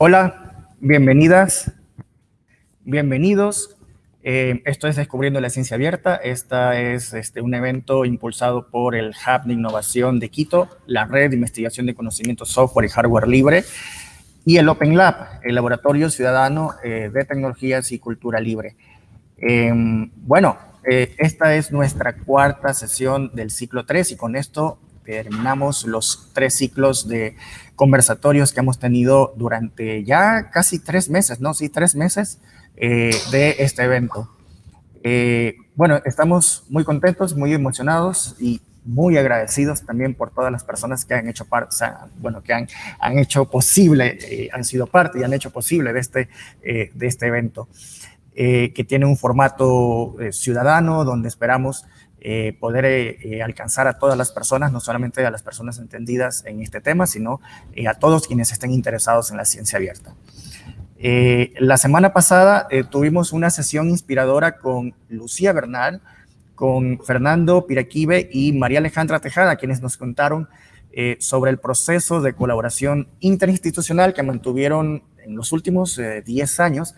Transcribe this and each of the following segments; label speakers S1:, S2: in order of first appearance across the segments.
S1: Hola, bienvenidas, bienvenidos. Eh, esto es Descubriendo la Ciencia Abierta. Este es un evento impulsado por el Hub de Innovación de Quito, la Red de Investigación de Conocimiento Software y Hardware Libre, y el Open Lab, el Laboratorio Ciudadano eh, de Tecnologías y Cultura Libre. Em, bueno, eh, esta es nuestra cuarta sesión del ciclo 3 y con esto terminamos los tres ciclos de conversatorios que hemos tenido durante ya casi tres meses, ¿no? Sí, tres meses eh, de este evento. Eh, bueno, estamos muy contentos, muy emocionados y muy agradecidos también por todas las personas que han hecho parte, bueno, que han, han hecho posible, eh, han sido parte y han hecho posible de este, de este evento, que tiene un formato ciudadano donde esperamos eh, poder eh, eh, alcanzar a todas las personas, no solamente a las personas entendidas en este tema, sino a todos quienes estén interesados en la ciencia abierta. la semana pasada tuvimos una sesión inspiradora con Lucía Bernal, con Fernando Piraquive y María Alejandra Tejada, quienes nos contaron sobre el proceso de colaboración interinstitucional que mantuvieron en los últimos 10 años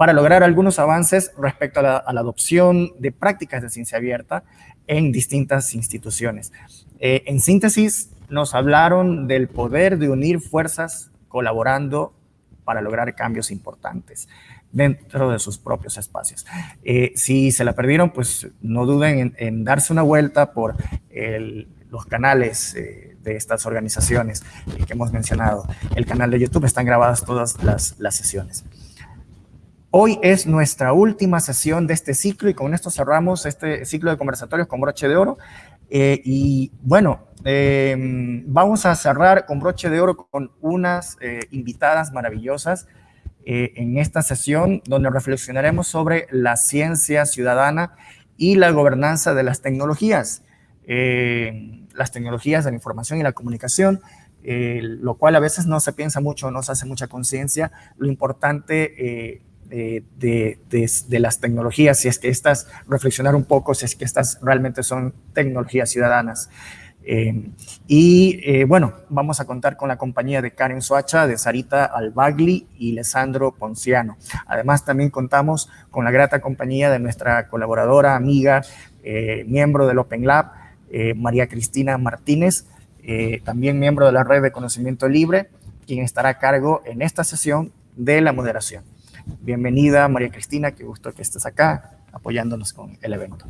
S1: para lograr algunos avances respecto a la, adopción de prácticas de ciencia abierta en distintas instituciones. Eh, en síntesis, nos hablaron del poder de unir fuerzas colaborando para lograr cambios importantes dentro de sus propios espacios. Eh, si se la perdieron, pues no duden en, darse una vuelta por los canales eh, de estas organizaciones que hemos mencionado. El canal de YouTube están grabadas todas las, las sesiones. Hoy es nuestra última sesión de este ciclo y con esto cerramos este ciclo de conversatorios con broche de oro. Eh, y bueno, em, vamos a cerrar con broche de oro con unas eh, invitadas maravillosas eh, en esta sesión donde reflexionaremos sobre la ciencia ciudadana y la gobernanza de las tecnologías, las tecnologías de la información y la comunicación, lo cual a veces no se piensa mucho, no se hace mucha conciencia. Lo importante de, las tecnologías, si es que estas, reflexionar un poco, si es que estas realmente son tecnologías ciudadanas. Eh, y eh, bueno, vamos a contar con la compañía de Karen Soacha, de Sarita Albagli y Lesandro Ponciano. Además, también contamos con la grata compañía de nuestra colaboradora, amiga, eh, miembro del Open Lab, María Cristina Martínez, también miembro de la Red de Conocimiento Libre, quien estará a cargo en esta sesión de la moderación. Bienvenida, María Cristina, qué gusto que estés acá apoyándonos con el evento.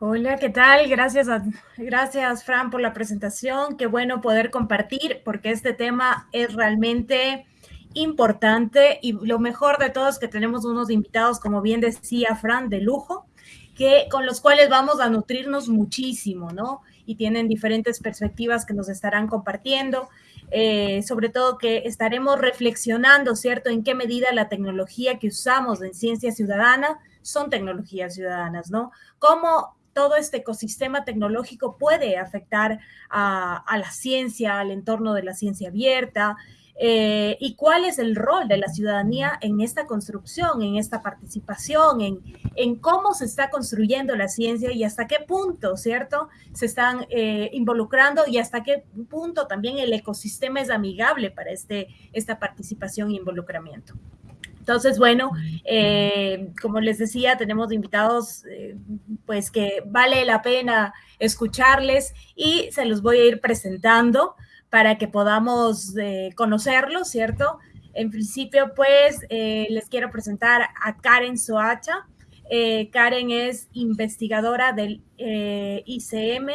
S2: Hola, ¿qué tal? Gracias, gracias, Fran, por la presentación. Qué bueno poder compartir, porque este tema es realmente importante y lo mejor de todo es que tenemos unos invitados, como bien decía Fran, de lujo, que, con los cuales vamos a nutrirnos muchísimo, ¿no? Y tienen diferentes perspectivas que nos estarán compartiendo. Eh, sobre todo que estaremos reflexionando, ¿cierto?, en qué medida la tecnología que usamos en ciencia ciudadana son tecnologías ciudadanas, ¿no? Cómo todo este ecosistema tecnológico puede afectar a, a la ciencia, al entorno de la ciencia abierta, eh, y cuál es el rol de la ciudadanía en esta construcción, en esta participación, en, en cómo se está construyendo la ciencia y hasta qué punto, ¿cierto? Se están eh, involucrando y hasta qué punto también el ecosistema es amigable para este, esta participación e involucramiento. Entonces, bueno, eh, como les decía, tenemos invitados pues que vale la pena escucharles y se los voy a ir presentando para que podamos eh, conocerlo, ¿cierto? En principio, pues, eh, les quiero presentar a Karen Soacha. Eh, Karen es investigadora del ICM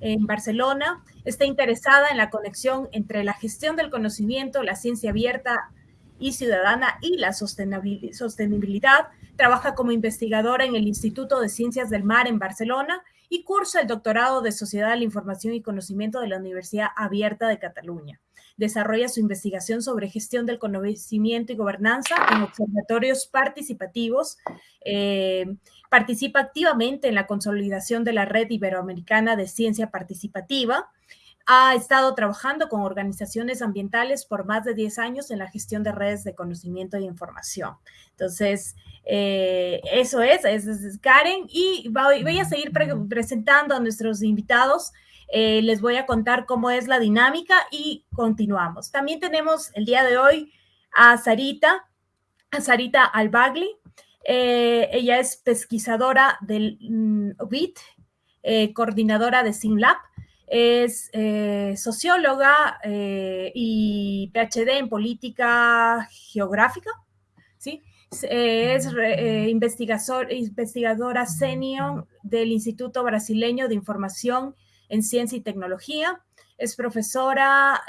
S2: en Barcelona. Está interesada en la conexión entre la gestión del conocimiento, la ciencia abierta y ciudadana y la sostenibilidad. Trabaja como investigadora en el Instituto de Ciencias del Mar en Barcelona y cursa el doctorado de Sociedad de la Información y Conocimiento de la Universidad Abierta de Cataluña. Desarrolla su investigación sobre gestión del conocimiento y gobernanza en observatorios participativos. Eh, participa activamente en la consolidación de la red iberoamericana de ciencia participativa ha estado trabajando con organizaciones ambientales por más de 10 años en la gestión de redes de conocimiento e información. Entonces, eh, eso es, es, Karen, y voy, a seguir presentando a nuestros invitados. Eh, les voy a contar cómo es la dinámica y continuamos. También tenemos el día de hoy a Sarita, a Sarita Albagli. Eh, ella es pesquisadora del mm, coordinadora de SINLAB es eh, socióloga eh, y PhD en política geográfica, ¿sí? Es eh, investigadora senior del Instituto Brasileño de Información en Ciencia y Tecnología. Es profesora,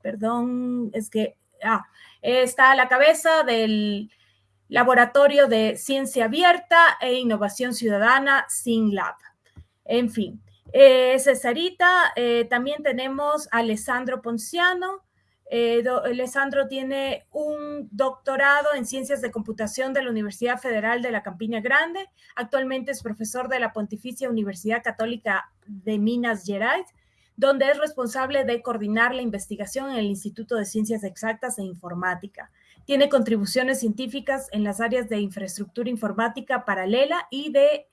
S2: perdón, es que ah, está a la cabeza del Laboratorio de Ciencia Abierta e Innovación Ciudadana, SINLAB. En fin, eh, Cesarita, eh, también tenemos a Alessandro Ponciano. Eh, Alessandro tiene un doctorado en Ciencias de Computación de la Universidad Federal de la Campiña Grande. Actualmente es profesor de la Pontificia Universidad Católica de Minas Gerais, donde es responsable de coordinar la investigación en el Instituto de Ciencias Exactas e Informática. Tiene contribuciones científicas en las áreas de infraestructura informática paralela y de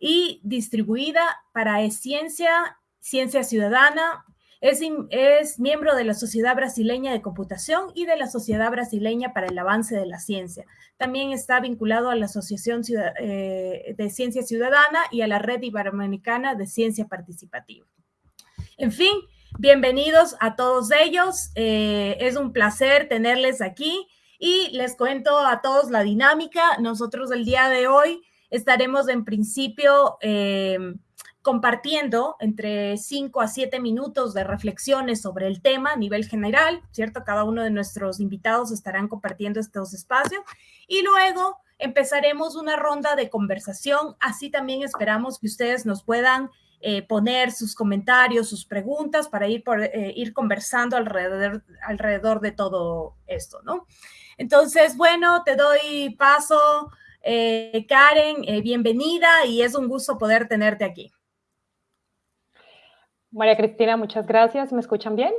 S2: y distribuida para ciencia, ciencia ciudadana. Es, es, miembro de la Sociedad Brasileña de Computación y de la Sociedad Brasileña para el Avance de la Ciencia. También está vinculado a la Asociación eh, de Ciencia Ciudadana y a la Red Iberoamericana de Ciencia Participativa. En fin, bienvenidos a todos ellos. Eh, es un placer tenerles aquí y les cuento a todos la dinámica. Nosotros el día de hoy estaremos en principio eh, compartiendo entre 5 a 7 minutos de reflexiones sobre el tema a nivel general, ¿cierto? Cada uno de nuestros invitados estarán compartiendo estos espacios y luego empezaremos una ronda de conversación. Así también esperamos que ustedes nos puedan eh, poner sus comentarios, sus preguntas para ir, eh, ir conversando alrededor, alrededor de todo esto, ¿no? Entonces, bueno, te doy paso eh, Karen, eh, bienvenida y es un gusto poder tenerte aquí.
S3: María Cristina, muchas gracias. ¿Me escuchan bien?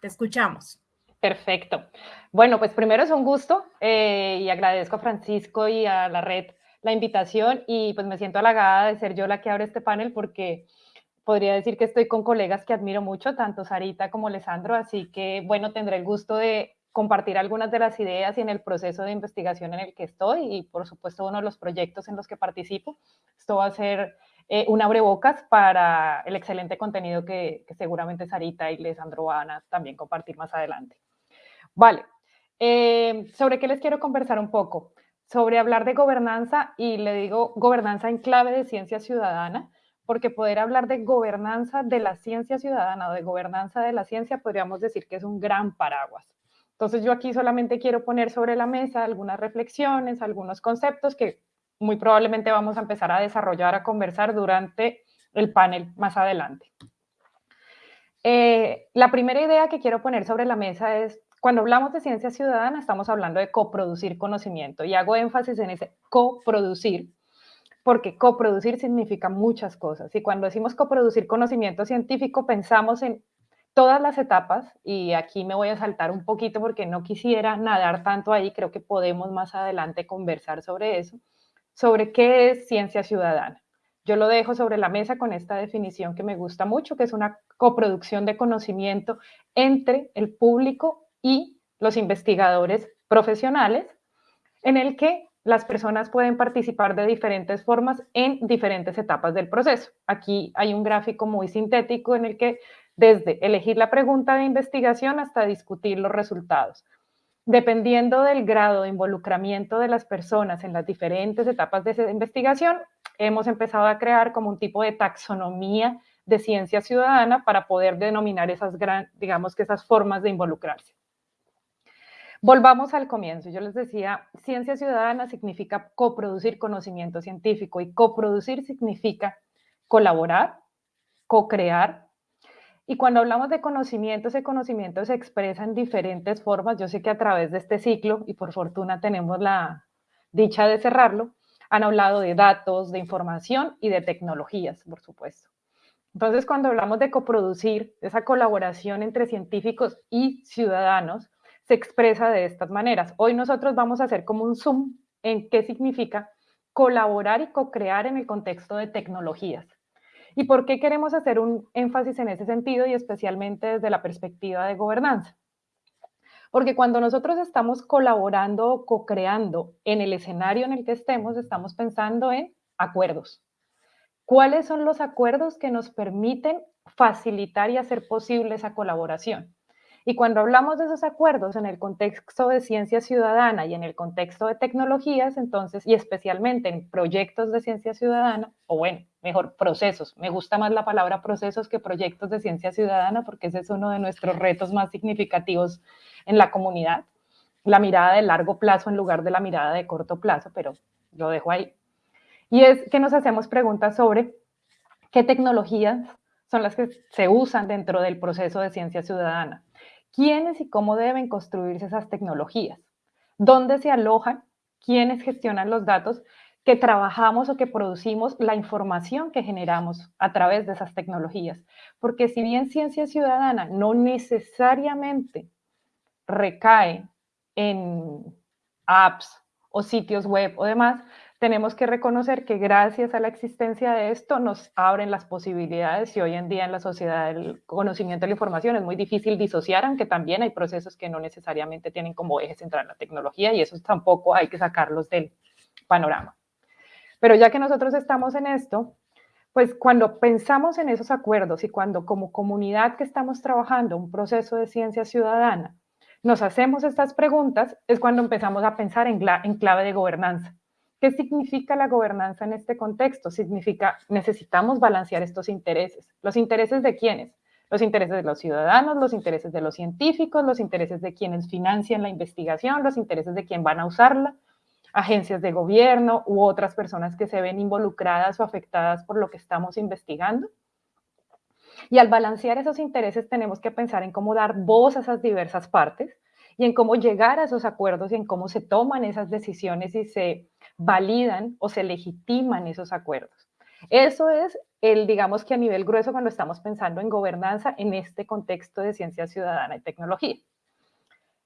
S2: Te escuchamos.
S3: Perfecto. Bueno, pues primero es un gusto eh, y agradezco a Francisco y a la red la invitación y pues me siento halagada de ser yo la que abre este panel porque podría decir que estoy con colegas que admiro mucho, tanto Sarita como Alessandro, así que bueno, tendré el gusto de compartir algunas de las ideas y en el proceso de investigación en el que estoy y por supuesto uno de los proyectos en los que participo. Esto va a ser eh, un abrebocas para el excelente contenido que, seguramente Sarita y Lesandro van a también compartir más adelante. Vale, eh, ¿sobre qué les quiero conversar un poco? Sobre hablar de gobernanza y le digo gobernanza en clave de ciencia ciudadana, porque poder hablar de gobernanza de la ciencia ciudadana o de gobernanza de la ciencia podríamos decir que es un gran paraguas. Entonces yo aquí solamente quiero poner sobre la mesa algunas reflexiones, algunos conceptos que muy probablemente vamos a empezar a desarrollar, a conversar durante el panel más adelante. Eh, la primera idea que quiero poner sobre la mesa es, cuando hablamos de ciencia ciudadana, estamos hablando de coproducir conocimiento y hago énfasis en ese coproducir, porque coproducir significa muchas cosas. Y cuando decimos coproducir conocimiento científico, pensamos en todas las etapas, y aquí me voy a saltar un poquito porque no quisiera nadar tanto ahí, creo que podemos más adelante conversar sobre eso, sobre qué es ciencia ciudadana. Yo lo dejo sobre la mesa con esta definición que me gusta mucho, que es una coproducción de conocimiento entre el público y los investigadores profesionales, en el que las personas pueden participar de diferentes formas en diferentes etapas del proceso. Aquí hay un gráfico muy sintético en el que desde elegir la pregunta de investigación hasta discutir los resultados. Dependiendo del grado de involucramiento de las personas en las diferentes etapas de esa investigación, hemos empezado a crear como un tipo de taxonomía de ciencia ciudadana para poder denominar esas, digamos que esas formas de involucrarse. Volvamos al comienzo. Yo les decía, ciencia ciudadana significa coproducir conocimiento científico y coproducir significa colaborar, co-crear, y cuando hablamos de conocimiento, ese conocimiento se expresa en diferentes formas. Yo sé que a través de este ciclo, y por fortuna tenemos la dicha de cerrarlo, han hablado de datos, de información y de tecnologías, por supuesto. Entonces, cuando hablamos de coproducir, esa colaboración entre científicos y ciudadanos se expresa de estas maneras. Hoy nosotros vamos a hacer como un zoom en qué significa colaborar y co-crear en el contexto de tecnologías. ¿Y por qué queremos hacer un énfasis en ese sentido y especialmente desde la perspectiva de gobernanza? Porque cuando nosotros estamos colaborando o co-creando en el escenario en el que estemos, estamos pensando en acuerdos. ¿Cuáles son los acuerdos que nos permiten facilitar y hacer posible esa colaboración? Y cuando hablamos de esos acuerdos en el contexto de ciencia ciudadana y en el contexto de tecnologías, entonces, y especialmente en proyectos de ciencia ciudadana, o bueno, mejor procesos, me gusta más la palabra procesos que proyectos de ciencia ciudadana porque ese es uno de nuestros retos más significativos en la comunidad, la mirada de largo plazo en lugar de la mirada de corto plazo, pero lo dejo ahí. Y es que nos hacemos preguntas sobre qué tecnologías son las que se usan dentro del proceso de ciencia ciudadana. ¿Quiénes y cómo deben construirse esas tecnologías? ¿Dónde se alojan? ¿Quiénes gestionan los datos que trabajamos o que producimos la información que generamos a través de esas tecnologías? Porque si bien ciencia ciudadana no necesariamente recae en apps o sitios web o demás, tenemos que reconocer que gracias a la existencia de esto nos abren las posibilidades y hoy en día en la sociedad del conocimiento de la información es muy difícil disociar, aunque también hay procesos que no necesariamente tienen como eje central la tecnología y esos tampoco hay que sacarlos del panorama. Pero ya que nosotros estamos en esto, pues cuando pensamos en esos acuerdos y cuando como comunidad que estamos trabajando un proceso de ciencia ciudadana, nos hacemos estas preguntas, es cuando empezamos a pensar en, en clave de gobernanza ¿Qué significa la gobernanza en este contexto? Significa, necesitamos balancear estos intereses. ¿Los intereses de quiénes? Los intereses de los ciudadanos, los intereses de los científicos, los intereses de quienes financian la investigación, los intereses de quien van a usarla, agencias de gobierno u otras personas que se ven involucradas o afectadas por lo que estamos investigando. Y al balancear esos intereses tenemos que pensar en cómo dar voz a esas diversas partes y en cómo llegar a esos acuerdos y en cómo se toman esas decisiones y se validan o se legitiman esos acuerdos. Eso es el, digamos que a nivel grueso cuando estamos pensando en gobernanza en este contexto de ciencia ciudadana y tecnología.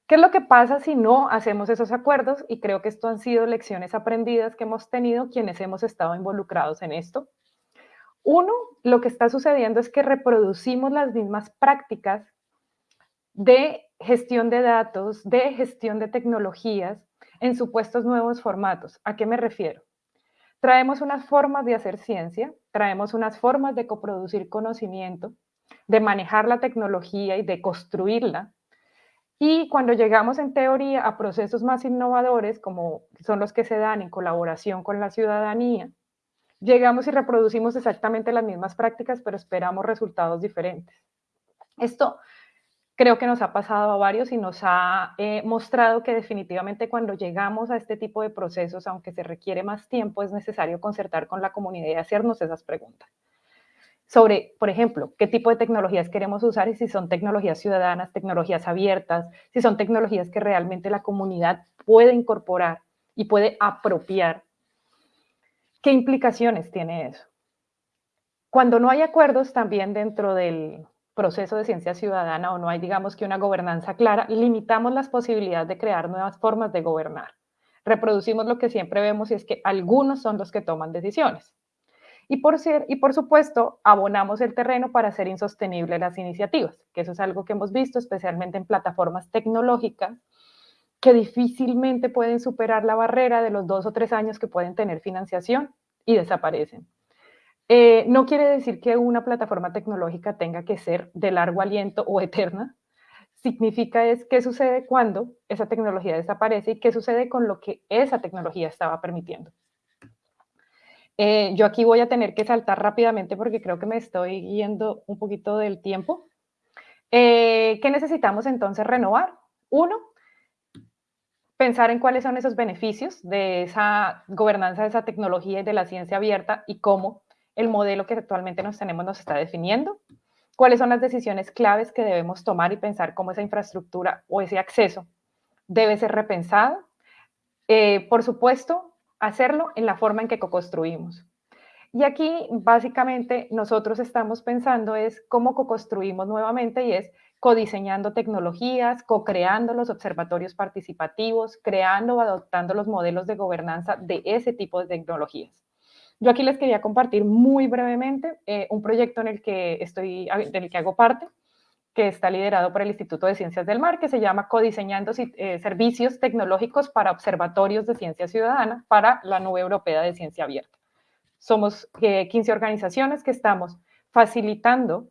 S3: ¿Qué es lo que pasa si no hacemos esos acuerdos? Y creo que esto han sido lecciones aprendidas que hemos tenido quienes hemos estado involucrados en esto. Uno, lo que está sucediendo es que reproducimos las mismas prácticas de gestión de datos, de gestión de tecnologías en supuestos nuevos formatos. ¿A qué me refiero? Traemos unas formas de hacer ciencia, traemos unas formas de coproducir conocimiento, de manejar la tecnología y de construirla. Y cuando llegamos en teoría a procesos más innovadores, como son los que se dan en colaboración con la ciudadanía, llegamos y reproducimos exactamente las mismas prácticas, pero esperamos resultados diferentes. Esto creo que nos ha pasado a varios y nos ha eh, mostrado que definitivamente cuando llegamos a este tipo de procesos, aunque se requiere más tiempo, es necesario concertar con la comunidad y hacernos esas preguntas. Sobre, por ejemplo, qué tipo de tecnologías queremos usar y si son tecnologías ciudadanas, tecnologías abiertas, si son tecnologías que realmente la comunidad puede incorporar y puede apropiar. ¿Qué implicaciones tiene eso? Cuando no hay acuerdos también dentro del, proceso de ciencia ciudadana o no hay, digamos que una gobernanza clara, limitamos las posibilidades de crear nuevas formas de gobernar. Reproducimos lo que siempre vemos y es que algunos son los que toman decisiones. Y por, ser, y por supuesto, abonamos el terreno para hacer insostenibles las iniciativas, que eso es algo que hemos visto especialmente en plataformas tecnológicas que difícilmente pueden superar la barrera de los dos o tres años que pueden tener financiación y desaparecen. Eh, no quiere decir que una plataforma tecnológica tenga que ser de largo aliento o eterna. Significa es qué sucede cuando esa tecnología desaparece y qué sucede con lo que esa tecnología estaba permitiendo. Eh, yo aquí voy a tener que saltar rápidamente porque creo que me estoy yendo un poquito del tiempo. Eh, ¿Qué necesitamos entonces renovar? Uno, pensar en cuáles son esos beneficios de esa gobernanza de esa tecnología y de la ciencia abierta y cómo el modelo que actualmente nos tenemos nos está definiendo, cuáles son las decisiones claves que debemos tomar y pensar cómo esa infraestructura o ese acceso debe ser repensado. Eh, por supuesto, hacerlo en la forma en que co-construimos. Y aquí básicamente nosotros estamos pensando es cómo co-construimos nuevamente y es codiseñando tecnologías, co-creando los observatorios participativos, creando o adoptando los modelos de gobernanza de ese tipo de tecnologías. Yo aquí les quería compartir muy brevemente eh, un proyecto en el que estoy, en el que hago parte, que está liderado por el Instituto de Ciencias del Mar, que se llama Codiseñando eh, Servicios Tecnológicos para Observatorios de Ciencia Ciudadana para la Nube Europea de Ciencia Abierta. Somos 15 eh, organizaciones que estamos facilitando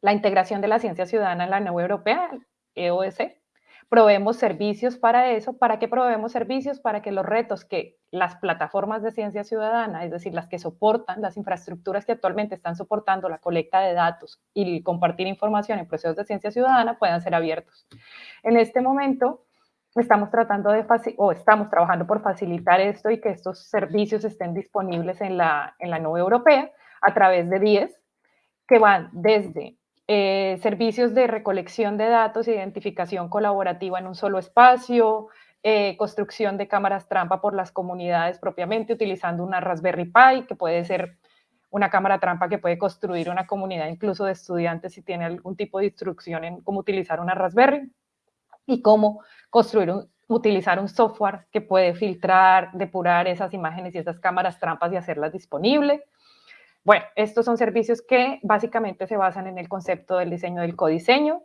S3: la integración de la ciencia ciudadana en la nube europea, EOS. Proveemos servicios para eso. ¿Para qué proveemos servicios? Para que los retos que las plataformas de ciencia ciudadana, es decir, las que soportan, las infraestructuras que actualmente están soportando la colecta de datos y compartir información en procesos de ciencia ciudadana puedan ser abiertos. En este momento, estamos tratando de o estamos trabajando por facilitar esto y que estos servicios estén disponibles en la, en la nube europea a través de 10 que van desde eh, servicios de recolección de datos identificación colaborativa en un solo espacio, eh, construcción de cámaras trampa por las comunidades propiamente, utilizando una Raspberry Pi, que puede ser una cámara trampa que puede construir una comunidad incluso de estudiantes si tiene algún tipo de instrucción en cómo utilizar una Raspberry y cómo construir un, utilizar un software que puede filtrar, depurar esas imágenes y esas cámaras trampas y hacerlas disponibles. Bueno, estos son servicios que básicamente se basan en el concepto del diseño del codiseño,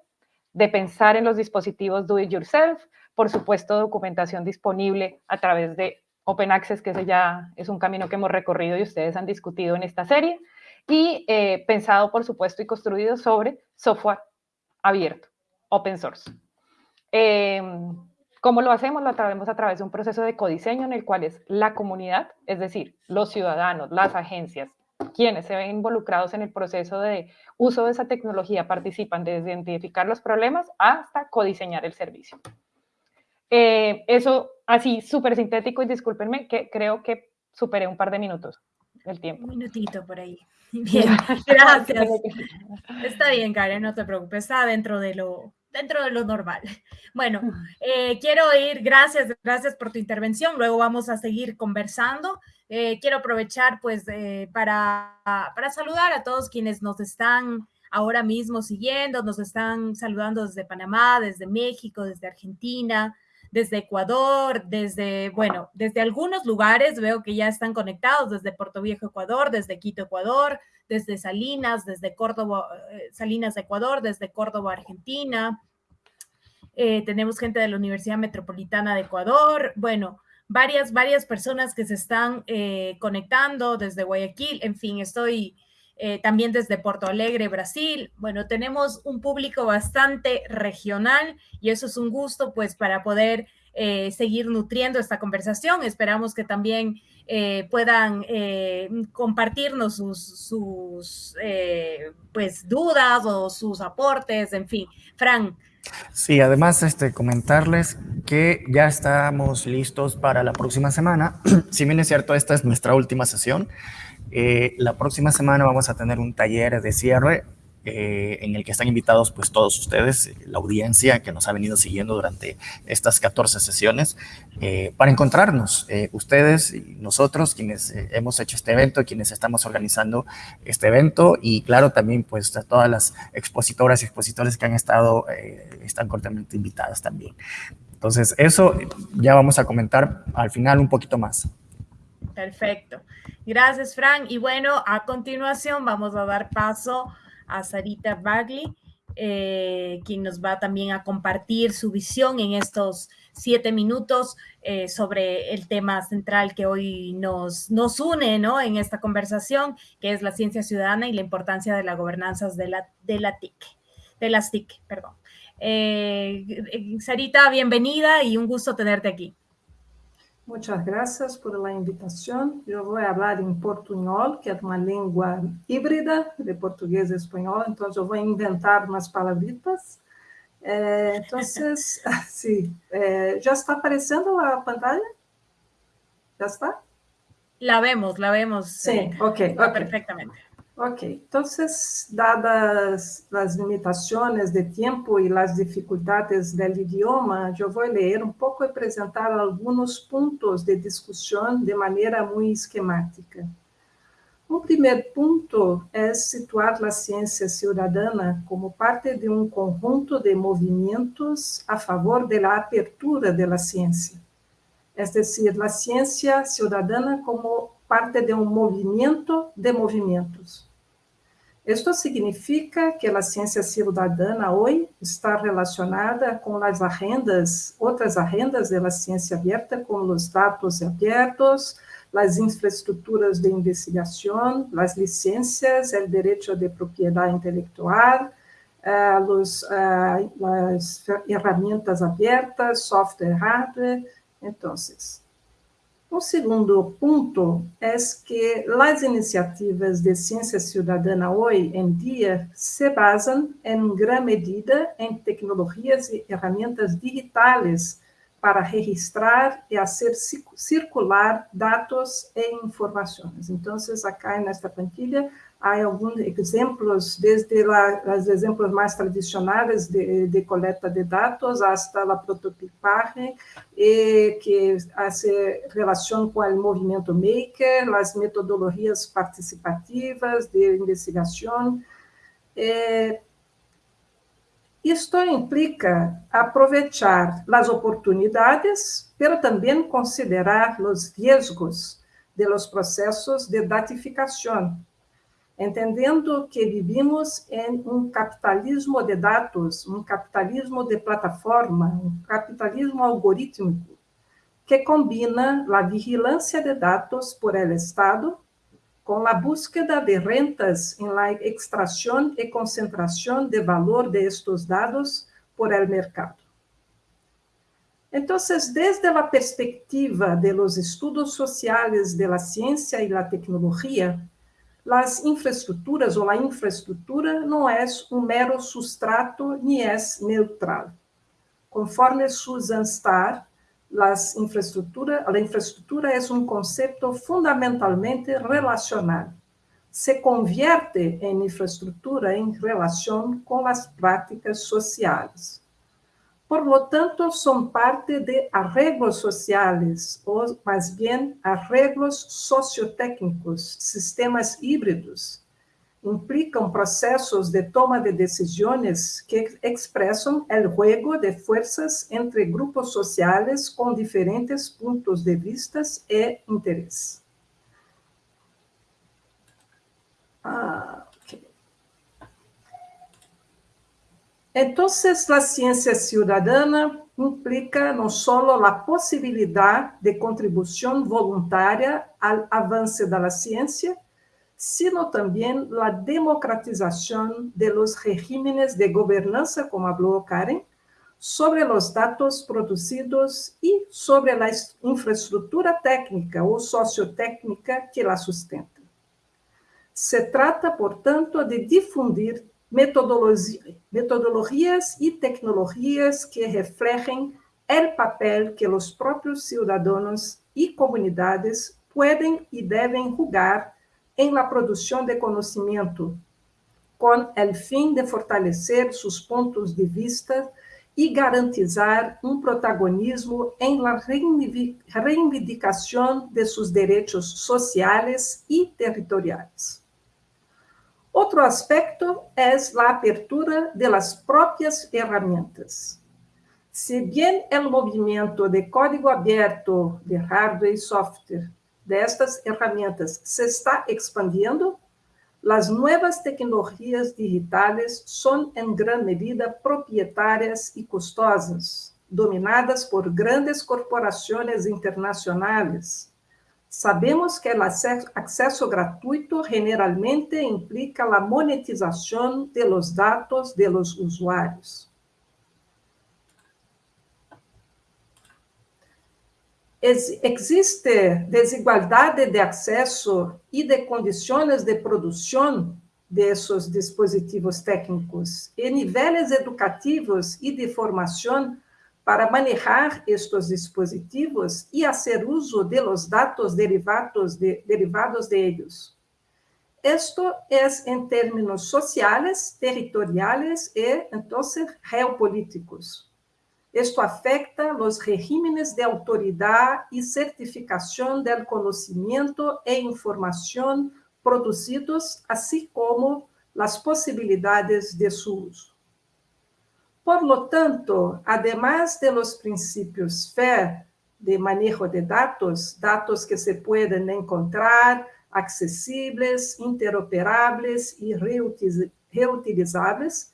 S3: de pensar en los dispositivos do it yourself, por supuesto documentación disponible a través de Open Access, que ese ya es un camino que hemos recorrido y ustedes han discutido en esta serie, y eh, pensado, por supuesto, y construido sobre software abierto, open source. Em, ¿Cómo lo hacemos? Lo hacemos a través de un proceso de codiseño en el cual es la comunidad, es decir, los ciudadanos, las agencias, quienes se ven involucrados en el proceso de uso de esa tecnología participan desde identificar los problemas hasta codiseñar el servicio. Eh, eso así súper sintético y discúlpenme que creo que superé un par de minutos el tiempo.
S2: Un minutito por ahí. Bien, gracias. Está bien, Karen, no te preocupes, está dentro de lo, dentro de lo normal. Bueno, eh, quiero ir, gracias, gracias por tu intervención. Luego vamos a seguir conversando. Eh, quiero aprovechar pues para, para saludar a todos quienes nos están ahora mismo siguiendo, nos están saludando desde Panamá, desde México, desde Argentina, desde Ecuador, desde, bueno, desde algunos lugares veo que ya están conectados, desde Puerto Viejo, Ecuador, desde Quito, Ecuador, desde Salinas, desde Córdoba, eh, Salinas, Ecuador, desde Córdoba, Argentina. Eh, tenemos gente de la Universidad Metropolitana de Ecuador, bueno, varias, varias personas que se están eh, conectando desde Guayaquil, en fin, estoy eh, también desde Porto Alegre, Brasil. Bueno, tenemos un público bastante regional y eso es un gusto pues para poder eh, seguir nutriendo esta conversación. Esperamos que también eh, puedan compartirnos sus, sus pues dudas o sus aportes, en fin. Fran.
S1: Sí, además este, comentarles que ya estamos listos para la próxima semana. si bien es cierto, esta es nuestra última sesión, eh, la próxima semana vamos a tener un taller de cierre eh, en el que están invitados pues todos ustedes, la audiencia que nos ha venido siguiendo durante estas 14 sesiones, eh, para encontrarnos, ustedes y nosotros, quienes hemos hecho este evento, quienes estamos organizando este evento y claro también pues a todas las expositoras y expositores que han estado, están cordialmente invitadas también. Entonces eso ya vamos a comentar al final un poquito más.
S2: Perfecto. Gracias, Frank. Y bueno, a continuación vamos a dar paso a Sarita Bagley, eh, quien nos va también a compartir su visión en estos siete minutos eh, sobre el tema central que hoy nos, nos une ¿no? en esta conversación, que es la ciencia ciudadana y la importancia de las gobernanzas de la, de la TIC, de las TIC, perdón. Eh, Sarita, bienvenida y un gusto tenerte aquí.
S4: Muchas gracias por la invitación. Yo voy a hablar en portuñol, que es una lengua híbrida de portugués y español, entonces yo voy a inventar unas palabritas. Entonces, sí, eh, ¿ya está apareciendo la pantalla? ¿Ya está?
S2: La vemos, la vemos.
S4: Sí, eh, ok. okay.
S2: Perfectamente.
S4: Ok, entonces, dadas las limitaciones de tiempo y las dificultades del idioma, yo voy a leer un poco y presentar algunos puntos de discusión de manera muy esquemática. Un primer punto es situar la ciencia ciudadana como parte de un conjunto de movimientos a favor de la apertura de la ciencia. Es decir, la ciencia ciudadana como parte de un movimiento de movimientos. Esto significa que la ciencia ciudadana hoy está relacionada con las agendas, otras agendas de la ciencia abierta, con los datos abiertos, las infraestructuras de investigación, las licencias, el derecho de propiedad intelectual, uh, los, uh, las herramientas abiertas, software, hardware. Entonces, um segundo ponto é que as iniciativas de ciência cidadã hoje em dia se basam, em grande medida, em tecnologias e ferramentas digitais para registrar e fazer circular dados e informações. Então, acá nesta plantilha, há alguns exemplos, desde os exemplos mais tradicionais de, de, coleta de dados hasta a prototipagem, que se relaciona com o movimento maker, as metodologias participativas de investigação, eh, isto implica aproveitar as oportunidades, pero também considerar os riscos de los processos de datificação, entendendo que vivimos em um capitalismo de dados, um capitalismo de plataforma, um capitalismo algorítmico, que combina a vigilância de dados por el Estado com a búsqueda de rentas em la extração e concentração de valor de estos dados por el mercado. Então, desde a perspectiva de los estudos sociales de la ciencia e la tecnologia, as infraestruturas ou a infraestrutura não é um mero substrato nem é neutral. Conforme Susan Starr, las infraestructura, la infraestructura es un concepto fundamentalmente relacional. Se convierte en infraestructura en relación con las prácticas sociales. Por lo tanto, son parte de arreglos sociales, o más bien arreglos sociotécnicos, sistemas híbridos, implicam processos de toma de decisões que expressam o juego de forças entre grupos sociais com diferentes pontos de vista e interesse. Ah, Então, a ciência cidadana implica não só a possibilidade de contribuição voluntária ao avanço da ciência, sino también la democratización de los regímenes de gobernanza, como habló Karen, sobre los datos producidos y sobre la infraestructura técnica o sociotécnica que la sustenta. Se trata, por tanto, de difundir metodologias y tecnologías que reflejen el papel que los propios ciudadanos y comunidades pueden y deben jugar em la produção de conhecimento, com o fim de fortalecer seus pontos de vista e garantizar um protagonismo em la reivindicação de seus direitos sociais e territoriais. Outro aspecto é a apertura de las próprias ferramentas. Se bem o movimento de código aberto de hardware e software destas ferramentas se está expandindo, as novas tecnologias digitais são, em grande medida, proprietárias e custosas, dominadas por grandes corporações internacionais. Sabemos que o acesso gratuito generalmente implica a monetização de los dados de los usuários. existe desigualdade de acesso e de condições de produção desses dispositivos técnicos e níveis educativos e de formação para manejar estes dispositivos e fazer uso de los dados derivados de, derivados de ellos. Esto es en términos sociales, territoriales e, entonces, geopolíticos. Esto afecta los regímenes de autoridad y certificación del conocimiento e información produzidos, assim como as possibilidades de seu uso. Por lo tanto, además de los principios FAIR de manejo de datos, datos que se pueden encontrar, accesibles, interoperables e reutilizáveis,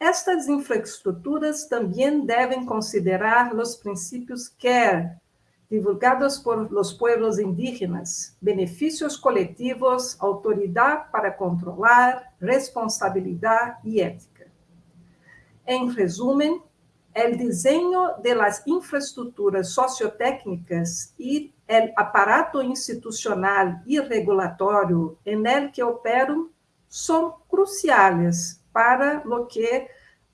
S4: estas infraestruturas também devem considerar os princípios CARE, divulgados por los pueblos indígenas, benefícios coletivos, autoridade para controlar, responsabilidade e ética. Em resumen, o desenho de las infraestruturas sociotécnicas e o aparato institucional e regulatório en el que operam são cruciais para o que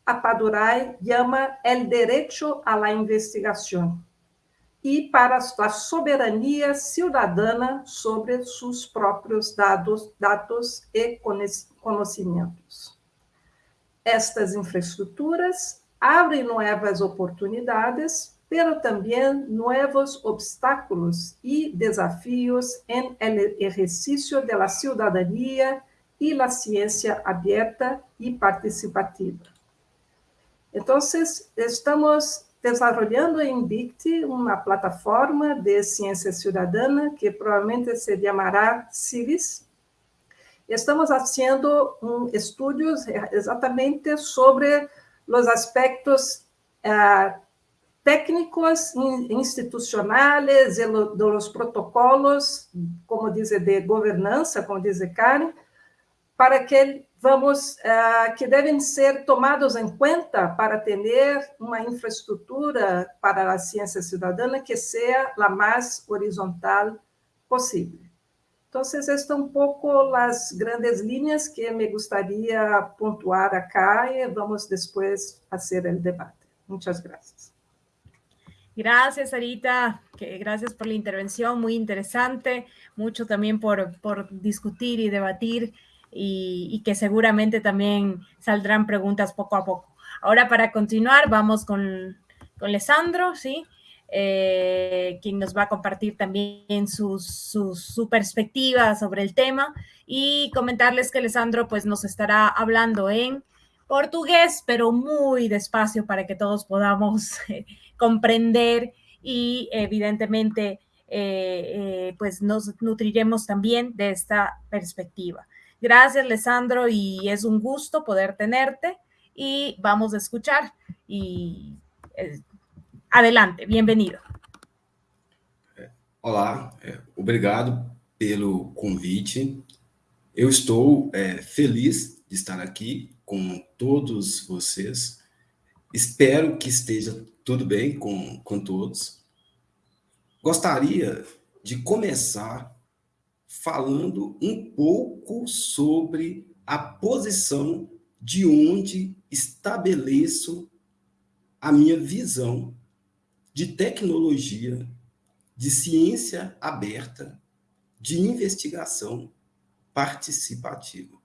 S4: a Padurai chama el derecho a la investigação e para a soberania cidadana sobre seus próprios dados, dados e conhecimentos. Estas infraestruturas abrem novas oportunidades, pero também novos obstáculos e desafios em exercício de la cidadania e la ciência aberta e participativa. Então, estamos desarrollando em BICT uma plataforma de ciência cidadana que provavelmente se chamará CIVIS. Estamos fazendo um, estudos exatamente sobre os aspectos uh, técnicos institucionais dos protocolos, como diz de governança, como diz Karen, para que vamos uh, que devem ser tomados em conta para ter uma infraestrutura para a ciência cidadã que seja a mais horizontal possível. Então, estas são um pouco as grandes linhas que me gostaria pontuar acá e vamos depois fazer o debate. Muitas graças.
S2: Gracias, Sarita. Gracias por la intervención, muy interesante. Mucho también por, por discutir y debatir y, que seguramente también saldrán preguntas poco a poco. Ahora para continuar vamos con, con Lesandro, ¿sí? Eh, quien nos va a compartir también su, su, perspectiva sobre el tema y comentarles que Alessandro pues nos estará hablando en portugués, pero muy despacio para que todos podamos eh, comprender y evidentemente eh, pues nos nutriremos también de esta perspectiva. Gracias, Alessandro, y es un gusto poder tenerte y vamos a escuchar. Y eh, adelante, bem-vindo.
S5: Olá, é, obrigado pelo convite. Eu estou é, feliz de estar aqui com todos vocês. Espero que esteja tudo bem com, com todos. Gostaria de começar falando um pouco sobre a posição de onde estabeleço a minha visão de tecnologia, de ciência aberta, de investigação participativa.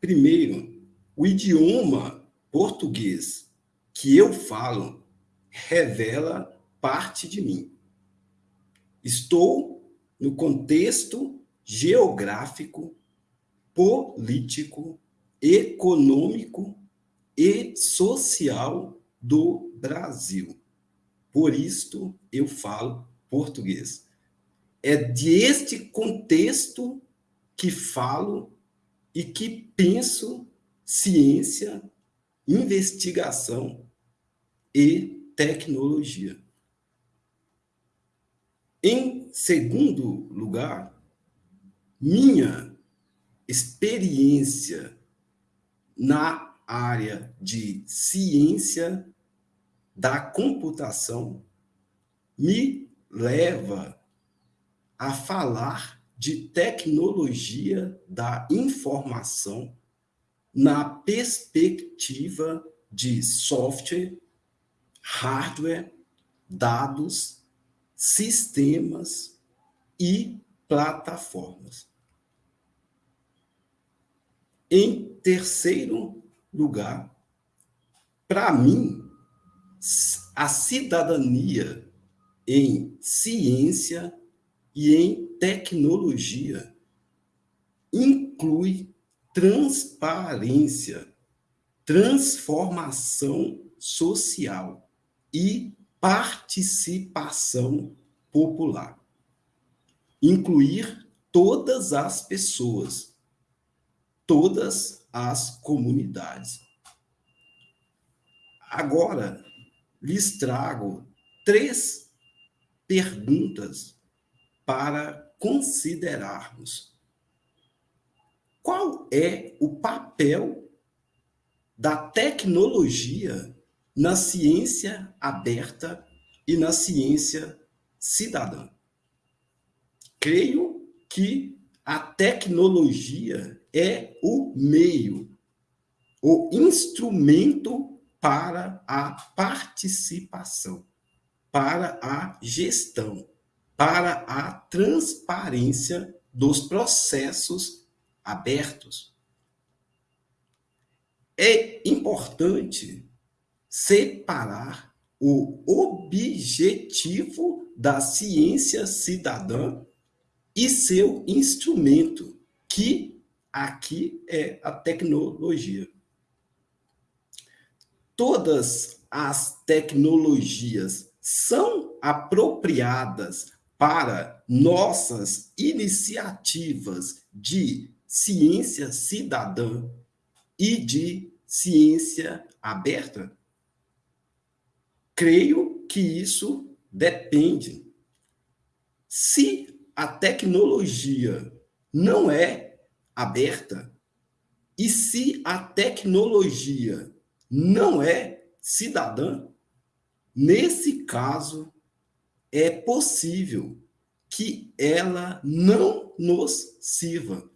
S5: Primeiro, o idioma português que eu falo revela parte de mim. Estou no contexto geográfico, político, econômico e social do Brasil. Por isto eu falo português. É deste contexto que falo e que penso ciência, investigação e tecnologia. Em segundo lugar, minha experiência na área de ciência da computação me leva a falar de tecnologia da informação na perspectiva de software, hardware, dados sistemas e plataformas. Em terceiro lugar, para mim, a cidadania em ciência e em tecnologia inclui transparência, transformação social e participação popular. Incluir todas as pessoas, todas as comunidades. Agora, lhes trago três perguntas para considerarmos. Qual é o papel da tecnologia na ciência aberta e na ciência cidadã? Creio que a tecnologia é o meio, o instrumento para a participação, para a gestão, para a transparência dos processos abertos. É importante separar o objetivo da ciência cidadã e seu instrumento, que aqui é a tecnologia. Todas as tecnologias são apropriadas para nossas iniciativas de ciência cidadã e de ciência aberta? Creio que isso depende. Se a tecnologia não é aberta e se a tecnologia não é cidadã, nesse caso é possível que ela não nos sirva.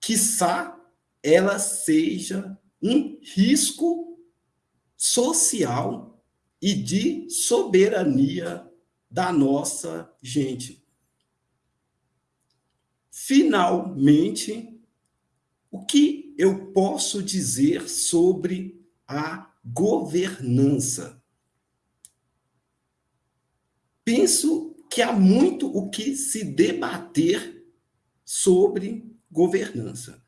S5: Quiçá ela seja um risco social e de soberania da nossa gente. Finalmente, o que eu posso dizer sobre a governança? Penso que há muito o que se debater sobre governança.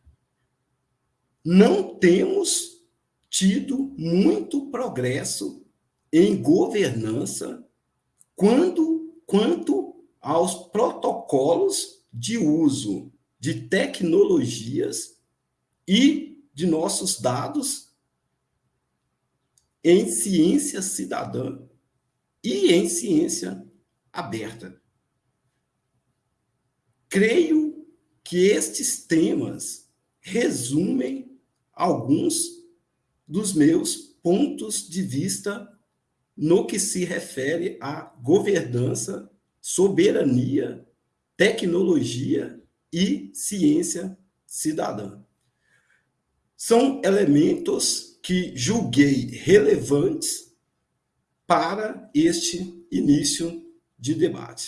S5: Não temos tido muito progresso em governança quando, quanto aos protocolos de uso de tecnologias e de nossos dados em ciência cidadã e em ciência aberta. Creio que estes temas resumem alguns dos meus pontos de vista no que se refere à governança, soberania tecnologia e ciência cidadã. São elementos que julguei relevantes para este início de debate.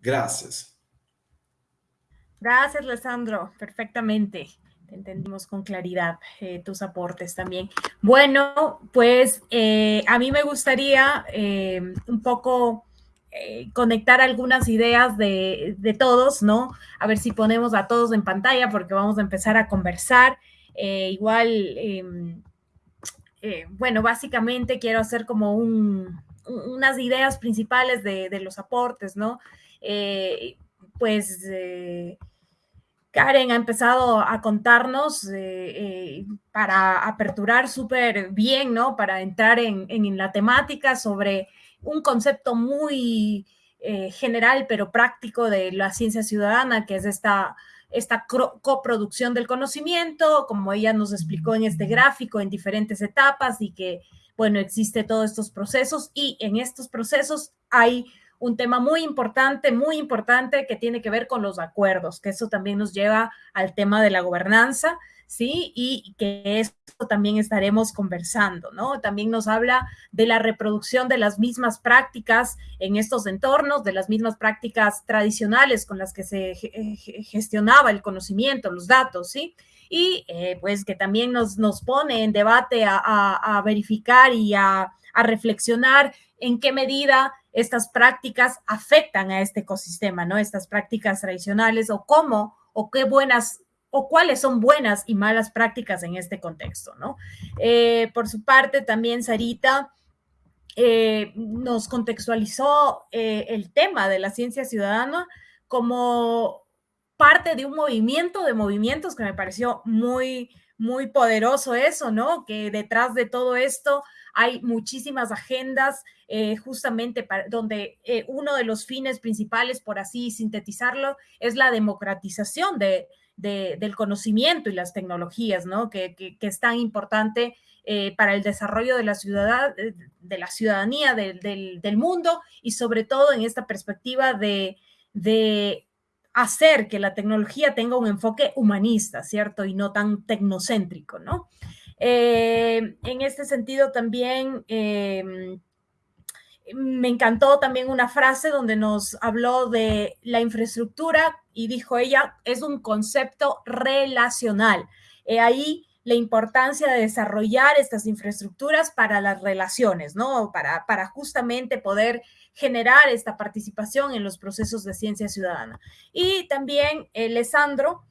S5: Gracias.
S2: Gracias, Alessandro. Perfectamente. Te entendimos con claridad eh, tus aportes también. Bueno, pues eh, a mí me gustaría eh, un poco eh, conectar algunas ideas de, todos, ¿no? A ver si ponemos a todos en pantalla porque vamos a empezar a conversar. Eh, igual, em, eh, bueno, básicamente quiero hacer como unas ideas principales de, los aportes, ¿no? pues Karen ha empezado a contarnos para aperturar súper bien, ¿no? Para entrar en, en la temática sobre un concepto muy eh, general pero práctico de la ciencia ciudadana, que es esta, esta coproducción del conocimiento, como ella nos explicó en este gráfico, en diferentes etapas y que, bueno, existe todos estos procesos y en estos procesos hay un tema muy importante, muy importante que tiene que ver con los acuerdos, que eso también nos lleva al tema de la gobernanza. ¿Sí? Y que esto también estaremos conversando, ¿no? También nos habla de la reproducción de las mismas prácticas en estos entornos, de las mismas prácticas tradicionales con las que se gestionaba el conocimiento, los datos, ¿sí? Y eh, pues que también nos, nos pone en debate a, verificar y a, a reflexionar en qué medida estas prácticas afectan a este ecosistema, ¿no? Estas prácticas tradicionales o cómo o qué buenas o cuáles son buenas y malas prácticas en este contexto, ¿no? Eh, por su parte, también Sarita eh, nos contextualizó eh, el tema de la ciencia ciudadana como parte de un movimiento de movimientos que me pareció muy, muy poderoso eso, ¿no? Que detrás de todo esto hay muchísimas agendas, justamente para, donde uno de los fines principales, por así sintetizarlo, es la democratización de, del conocimiento y las tecnologías, ¿no? Que, que, es tan importante eh, para el desarrollo de la, ciudad, eh, de la ciudadanía del, mundo y sobre todo en esta perspectiva de, de hacer que la tecnología tenga un enfoque humanista, ¿cierto? Y no tan tecnocéntrico, ¿no? Eh, en este sentido también me encantó también una frase donde nos habló de la infraestructura y dijo ella, es un concepto relacional. ahí la importancia de desarrollar estas infraestructuras para las relaciones, ¿no? Para, para justamente poder generar esta participación en los procesos de ciencia ciudadana. Y también eh, Alessandro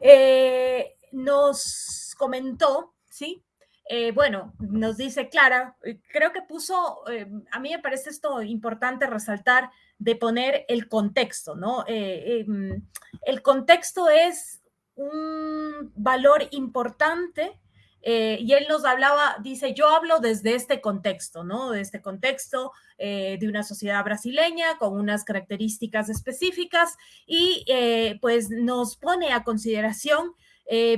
S2: eh, nos comentó, ¿sí? Eh, bueno, nos dice Clara, creo que puso, a mí me parece esto importante resaltar de poner el contexto, ¿no? Em, el contexto es un valor importante eh, y él nos hablaba, dice, yo hablo desde este contexto, ¿no? De este contexto eh, de una sociedad brasileña con unas características específicas y eh, pues nos pone a consideración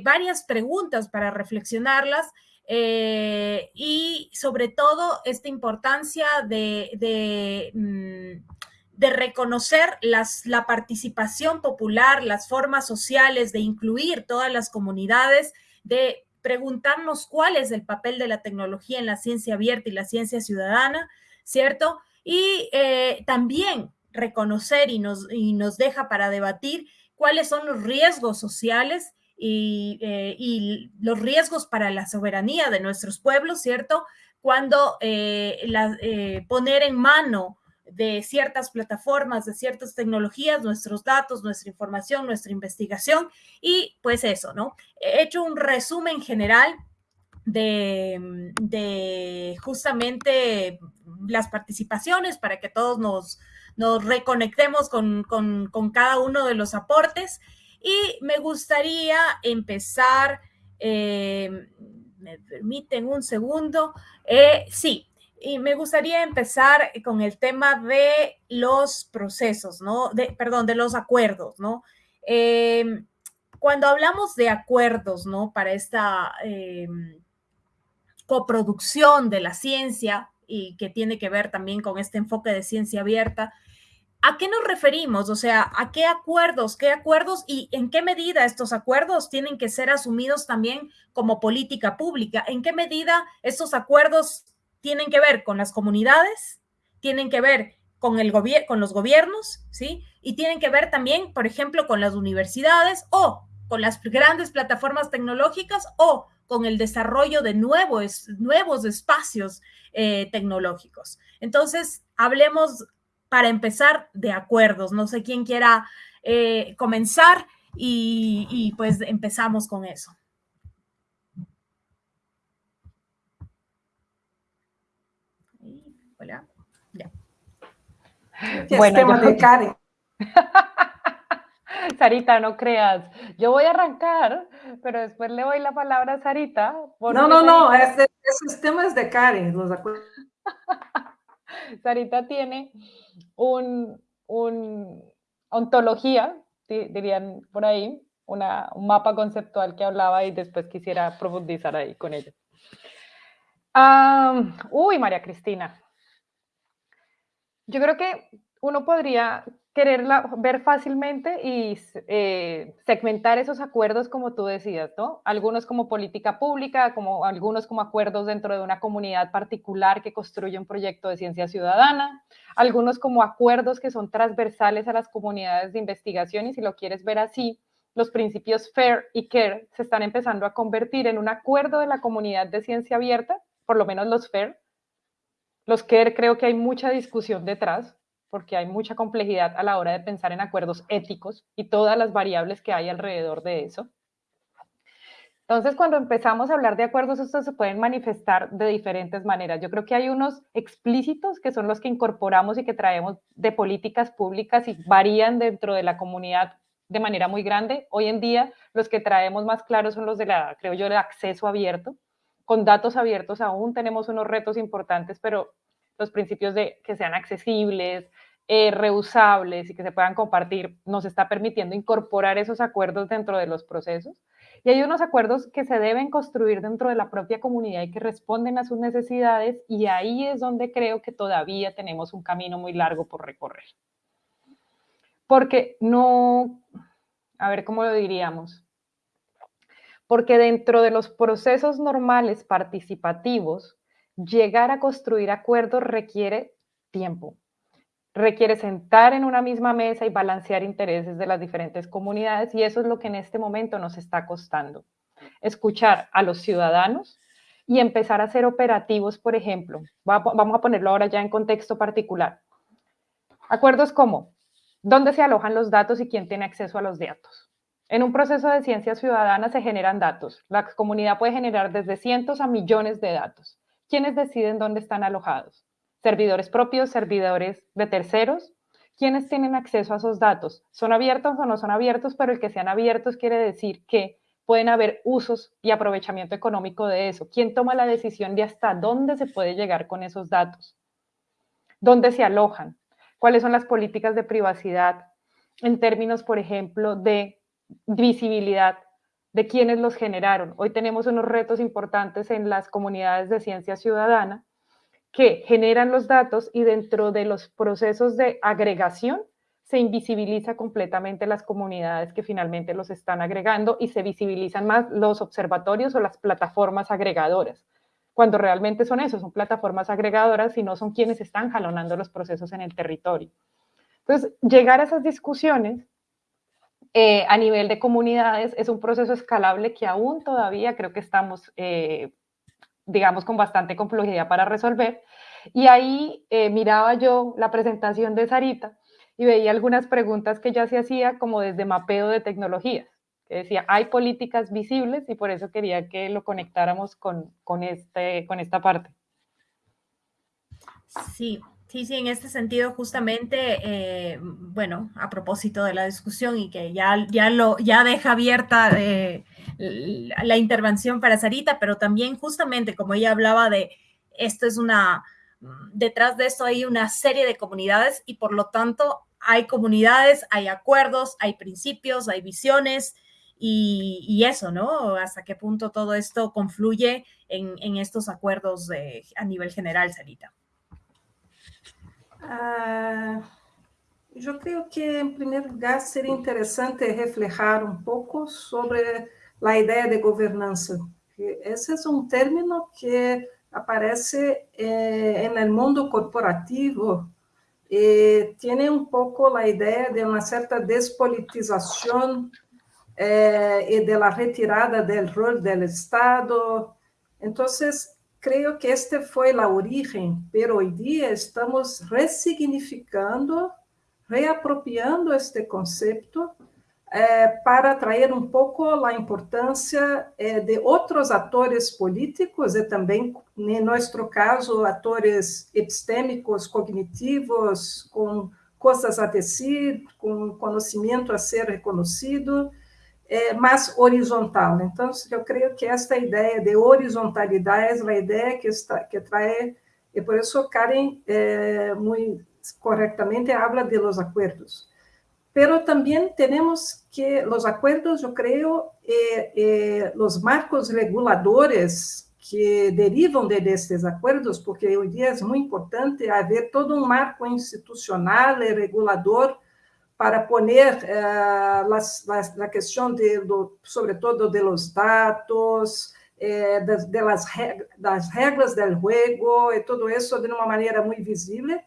S2: varias preguntas para reflexionarlas y sobre todo esta importancia de, mm, de reconocer las, la participación popular, las formas sociales, de incluir todas las comunidades, de preguntarnos cuál es el papel de la tecnología en la ciencia abierta y la ciencia ciudadana, ¿cierto? Y eh, también reconocer y nos, y nos deja para debatir cuáles son los riesgos sociales y, eh, y, los riesgos para la soberanía de nuestros pueblos, ¿cierto? Cuando eh, la, poner en mano de ciertas plataformas, de ciertas tecnologías, nuestros datos, nuestra información, nuestra investigación y pues eso, ¿no? He hecho un resumen general de, de justamente las participaciones para que todos nos, reconectemos con, con, con, cada uno de los aportes y me gustaría empezar, eh, me permiten un segundo, eh, sí, y me gustaría empezar con el tema de los procesos, ¿no? De, perdón, de los acuerdos, ¿no? Eh, cuando hablamos de acuerdos, ¿no? Para esta eh, coproducción de la ciencia y que tiene que ver también con este enfoque de ciencia abierta, ¿A qué nos referimos? O sea, ¿a qué acuerdos? ¿Qué acuerdos y en qué medida estos acuerdos tienen que ser asumidos también como política pública? ¿En qué medida estos acuerdos tienen que ver con las comunidades, tienen que ver con, el con los gobiernos, ¿sí? Y tienen que ver también, por ejemplo, con las universidades o con las grandes plataformas tecnológicas o con el desarrollo de nuevos, nuevos espacios eh, tecnológicos. Entonces, hablemos para empezar de acuerdos. No sé quién quiera eh, comenzar y, y pues empezamos con eso. Hola. Ya.
S3: Bueno, tema de Karen. Sarita, no creas. Yo voy a arrancar, pero después le doy la palabra a Sarita.
S4: No, no, no, ese, esos temas de Karen, los acuerdo.
S3: Sarita tiene un, ontología, dirían por ahí, una, un mapa conceptual que hablaba y después quisiera profundizar ahí con ella. uy, María Cristina, yo creo que uno podría quererla ver fácilmente y eh, segmentar esos acuerdos como tú decías, ¿no? Algunos como política pública, como algunos como acuerdos dentro de una comunidad particular que construye un proyecto de ciencia ciudadana, algunos como acuerdos que son transversales a las comunidades de investigación y si lo quieres ver así, los principios FAIR y CARE se están empezando a convertir en un acuerdo de la comunidad de ciencia abierta, por lo menos los FAIR, los que creo que hay mucha discusión detrás, porque hay mucha complejidad a la hora de pensar en acuerdos éticos y todas las variables que hay alrededor de eso. Entonces, cuando empezamos a hablar de acuerdos, estos se pueden manifestar de diferentes maneras. Yo creo que hay unos explícitos que son los que incorporamos y que traemos de políticas públicas y varían dentro de la comunidad de manera muy grande. Hoy en día, los que traemos más claros son los de la, creo yo, el acceso abierto. Con datos abiertos aún tenemos unos retos importantes, pero los principios de que sean accesibles, eh, reusables y que se puedan compartir nos está permitiendo incorporar esos acuerdos dentro de los procesos. Y hay unos acuerdos que se deben construir dentro de la propia comunidad y que responden a sus necesidades y ahí es donde creo que todavía tenemos un camino muy largo por recorrer. Porque no, a ver cómo lo diríamos, porque dentro de los procesos normales participativos, llegar a construir acuerdos requiere tiempo, requiere sentar en una misma mesa y balancear intereses de las diferentes comunidades y eso es lo que en este momento nos está costando. Escuchar a los ciudadanos y empezar a ser operativos, por ejemplo. Vamos a ponerlo ahora ya en contexto particular. Acuerdos como, ¿dónde se alojan los datos y quién tiene acceso a los datos? En un proceso de ciencia ciudadana se generan datos. La comunidad puede generar desde cientos a millones de datos. ¿Quiénes deciden dónde están alojados? servidores propios, servidores de terceros. ¿Quiénes tienen acceso a esos datos? ¿Son abiertos o no son abiertos? Pero el que sean abiertos quiere decir que pueden haber usos y aprovechamiento económico de eso. ¿Quién toma la decisión de hasta dónde se puede llegar con esos datos? ¿Dónde se alojan? ¿Cuáles son las políticas de privacidad en términos, por ejemplo, de visibilidad de quienes los generaron? Hoy tenemos unos retos importantes en las comunidades de ciencia ciudadana que generan los datos y dentro de los procesos de agregación se invisibiliza completamente las comunidades que finalmente los están agregando y se visibilizan más los observatorios o las plataformas agregadoras, cuando realmente son eso, son plataformas agregadoras y no son quienes están jalonando los procesos en el territorio. Entonces, llegar a esas discusiones eh, a nivel de comunidades es un proceso escalable que aún todavía creo que estamos eh, digamos, con bastante complejidad para resolver. Y ahí eh, miraba yo la presentación de Sarita y veía algunas preguntas que ya se hacía como desde mapeo de tecnologías. Que decía, hay políticas visibles y por eso quería que lo conectáramos con, con, este, con esta parte.
S2: Sí, Sí, sí, en este sentido, justamente, eh, bueno, a propósito de la discusión y que ya, ya, lo, ya deja abierta eh, la intervención para Sarita, pero también justamente como ella hablaba de esto es una, detrás de esto hay una serie de comunidades y por lo tanto hay comunidades, hay acuerdos, hay principios, hay visiones y, eso, ¿no? Hasta qué punto todo esto confluye en, estos acuerdos a nivel general, Sarita.
S4: Ah, eu creio que, em primeiro lugar, seria interessante refletir um pouco sobre a ideia de governança. Esse é um término que aparece eh, no mundo corporativo e tem um pouco a ideia de uma certa despolitização eh, e de retirada do rol do Estado. Então, creio que este foi a origem, pero hoje dia estamos ressignificando, reapropriando este conceito eh, para trazer um pouco a importância eh, de outros atores políticos e também, em nosso caso, atores epistêmicos, cognitivos, com coisas a dizer, com conhecimento a ser reconhecido, é, mais horizontal. Então, eu creio que esta ideia de horizontalidade é a ideia que, está, que traz, e por isso Karen é, muito corretamente habla de los acuerdos. Pero também temos que os acordos, eu creio, eh, eh, os marcos reguladores que derivam de destes acordos, porque hoje dia é muito importante haver todo um marco institucional e regulador para poner eh, las, las, la cuestión de, do, sobre todo de los datos, eh, de, de, las, das regras del juego e todo isso de uma maneira muito visível.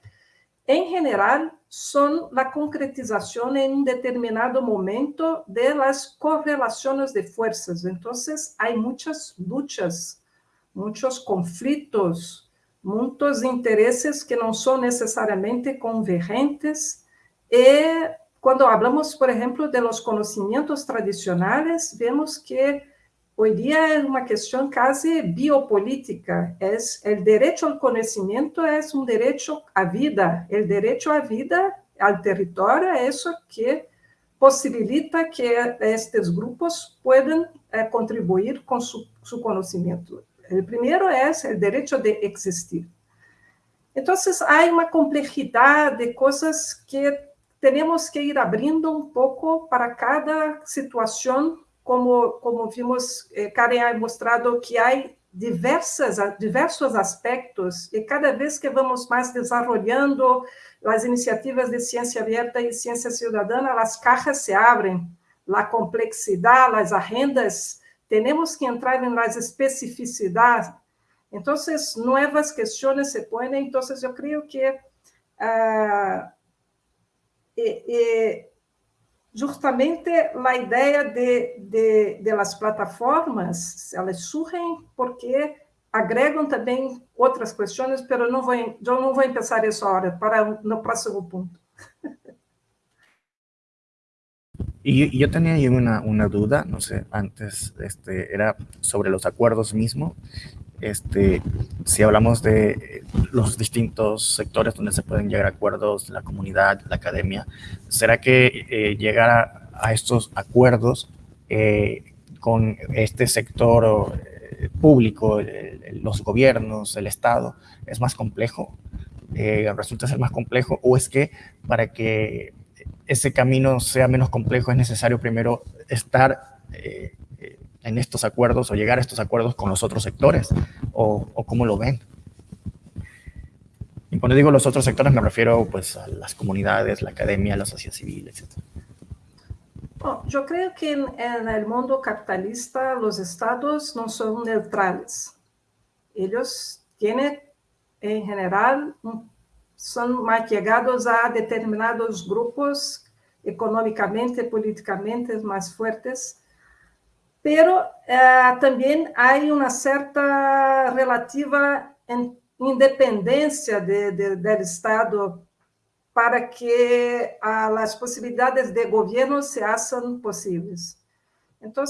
S4: Em geral, são a concretização em um determinado momento de las correlações de forças. Então, há muitas lutas, muitos conflitos, muitos interesses que não são necessariamente convergentes. E quando falamos, por exemplo, de los conhecimentos tradicionais, vemos que hoje dia é uma questão quase biopolítica. É o direito ao conhecimento é um direito à vida. O direito à vida, ao território, é isso que possibilita que estes grupos puedan eh, contribuir com su, su conhecimento. O primeiro é o direito de existir. Então, há uma complexidade de coisas que temos que ir abrindo um pouco para cada situação, como, como vimos, eh, Karen ha mostrado que há diversas, diversos aspectos, e cada vez que vamos mais desenvolvendo as iniciativas de ciência aberta e ciência cidadana, as caixas se abrem, a complexidade, as agendas temos que entrar nas especificidades. Então, novas questões se põem. Então, eu creio que uh, e, e justamente a ideia de, de, de las plataformas, elas surgem porque agregam também outras questões, mas não vou, eu não vou começar isso agora, para no próximo ponto.
S1: Y yo tenía ahí una, una, duda, no sé, antes, este, era sobre los acuerdos mismos. Este, si hablamos de los distintos sectores donde se pueden llegar a acuerdos, la comunidad, la academia, ¿será que eh, llegar a, estos acuerdos eh, con este sector eh, público, los gobiernos, el Estado, es más complejo? ¿Resulta ser más complejo? ¿O es que para que ese camino sea menos complejo, es necesario primero estar en estos acuerdos o llegar a estos acuerdos con los otros sectores, o, cómo lo ven. Y cuando digo los otros sectores me refiero pues a las comunidades, la academia, la sociedad civil, etc.
S4: Bom, eu creio que no mundo capitalista os estados não são neutrales. Têm, em geral, um são mais chegados a determinados grupos economicamente, politicamente mais fortes, pero eh, também há uma certa relativa independência de, de, do Estado para que as possibilidades de governo se possíveis. Então,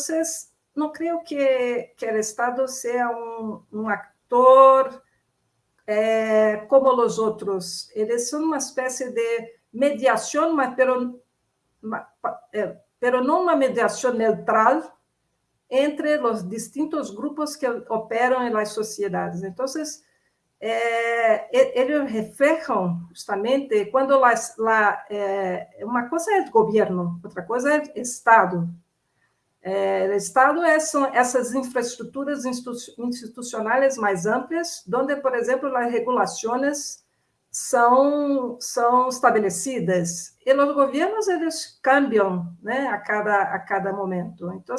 S4: não creio que, que o Estado seja um, um actor é, como os outros. Eles são uma espécie de mediação, mas pero, é, pero não uma mediação neutral entre os distintos grupos que operam nas sociedades. Então, é, eles reflejam justamente quando lá, lá é, uma coisa é governo, outra coisa é Estado. É, o Estado é, são essas infraestruturas institucionais mais amplas, onde, por exemplo, as regulações são, são estabelecidas. E os governos, eles cambiam né, a, cada, a cada momento. Então,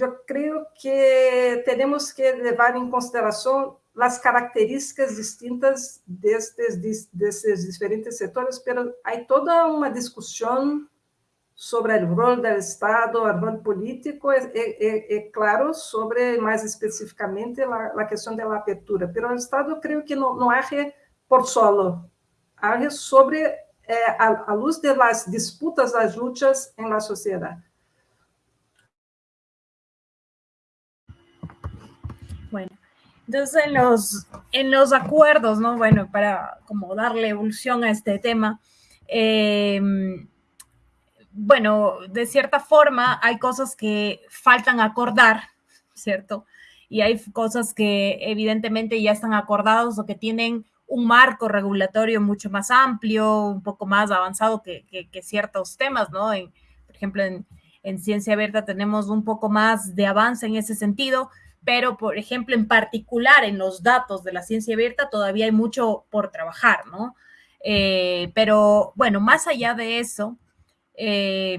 S4: eu creio que temos que levar em consideração as características distintas destes, desses diferentes setores, mas há toda uma discussão sobre o rol do Estado, o rol político, é, é, é, claro, sobre, mais especificamente, a, questão da abertura. Mas o Estado, creio que não, não age por solo, age sobre eh, a, a, luz das disputas, das lutas la sociedade.
S2: Entonces en los, en los acuerdos, ¿no? Bueno, para como darle evolución a este tema, eh, bueno, de cierta forma hay cosas que faltan acordar, ¿cierto? Y hay cosas que evidentemente ya están acordados o que tienen un marco regulatorio mucho más amplio, un poco más avanzado que, que, ciertos temas, ¿no? En, por ejemplo, en, en ciencia abierta tenemos un poco más de avance en ese sentido, pero por ejemplo, en particular en los datos de la ciencia abierta todavía hay mucho por trabajar, ¿no? Eh, pero bueno, más allá de eso, eh,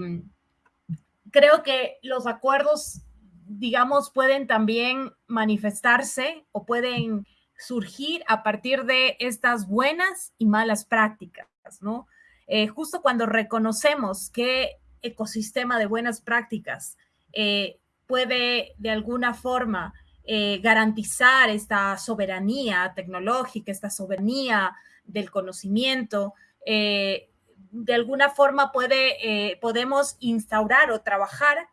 S2: creo que los acuerdos, digamos, pueden también manifestarse o pueden surgir a partir de estas buenas y malas prácticas, ¿no? Eh, justo cuando reconocemos que ecosistema de buenas prácticas eh, puede de alguna forma eh, garantizar esta soberanía tecnológica, esta soberanía del conocimiento, eh, de alguna forma puede, podemos instaurar o trabajar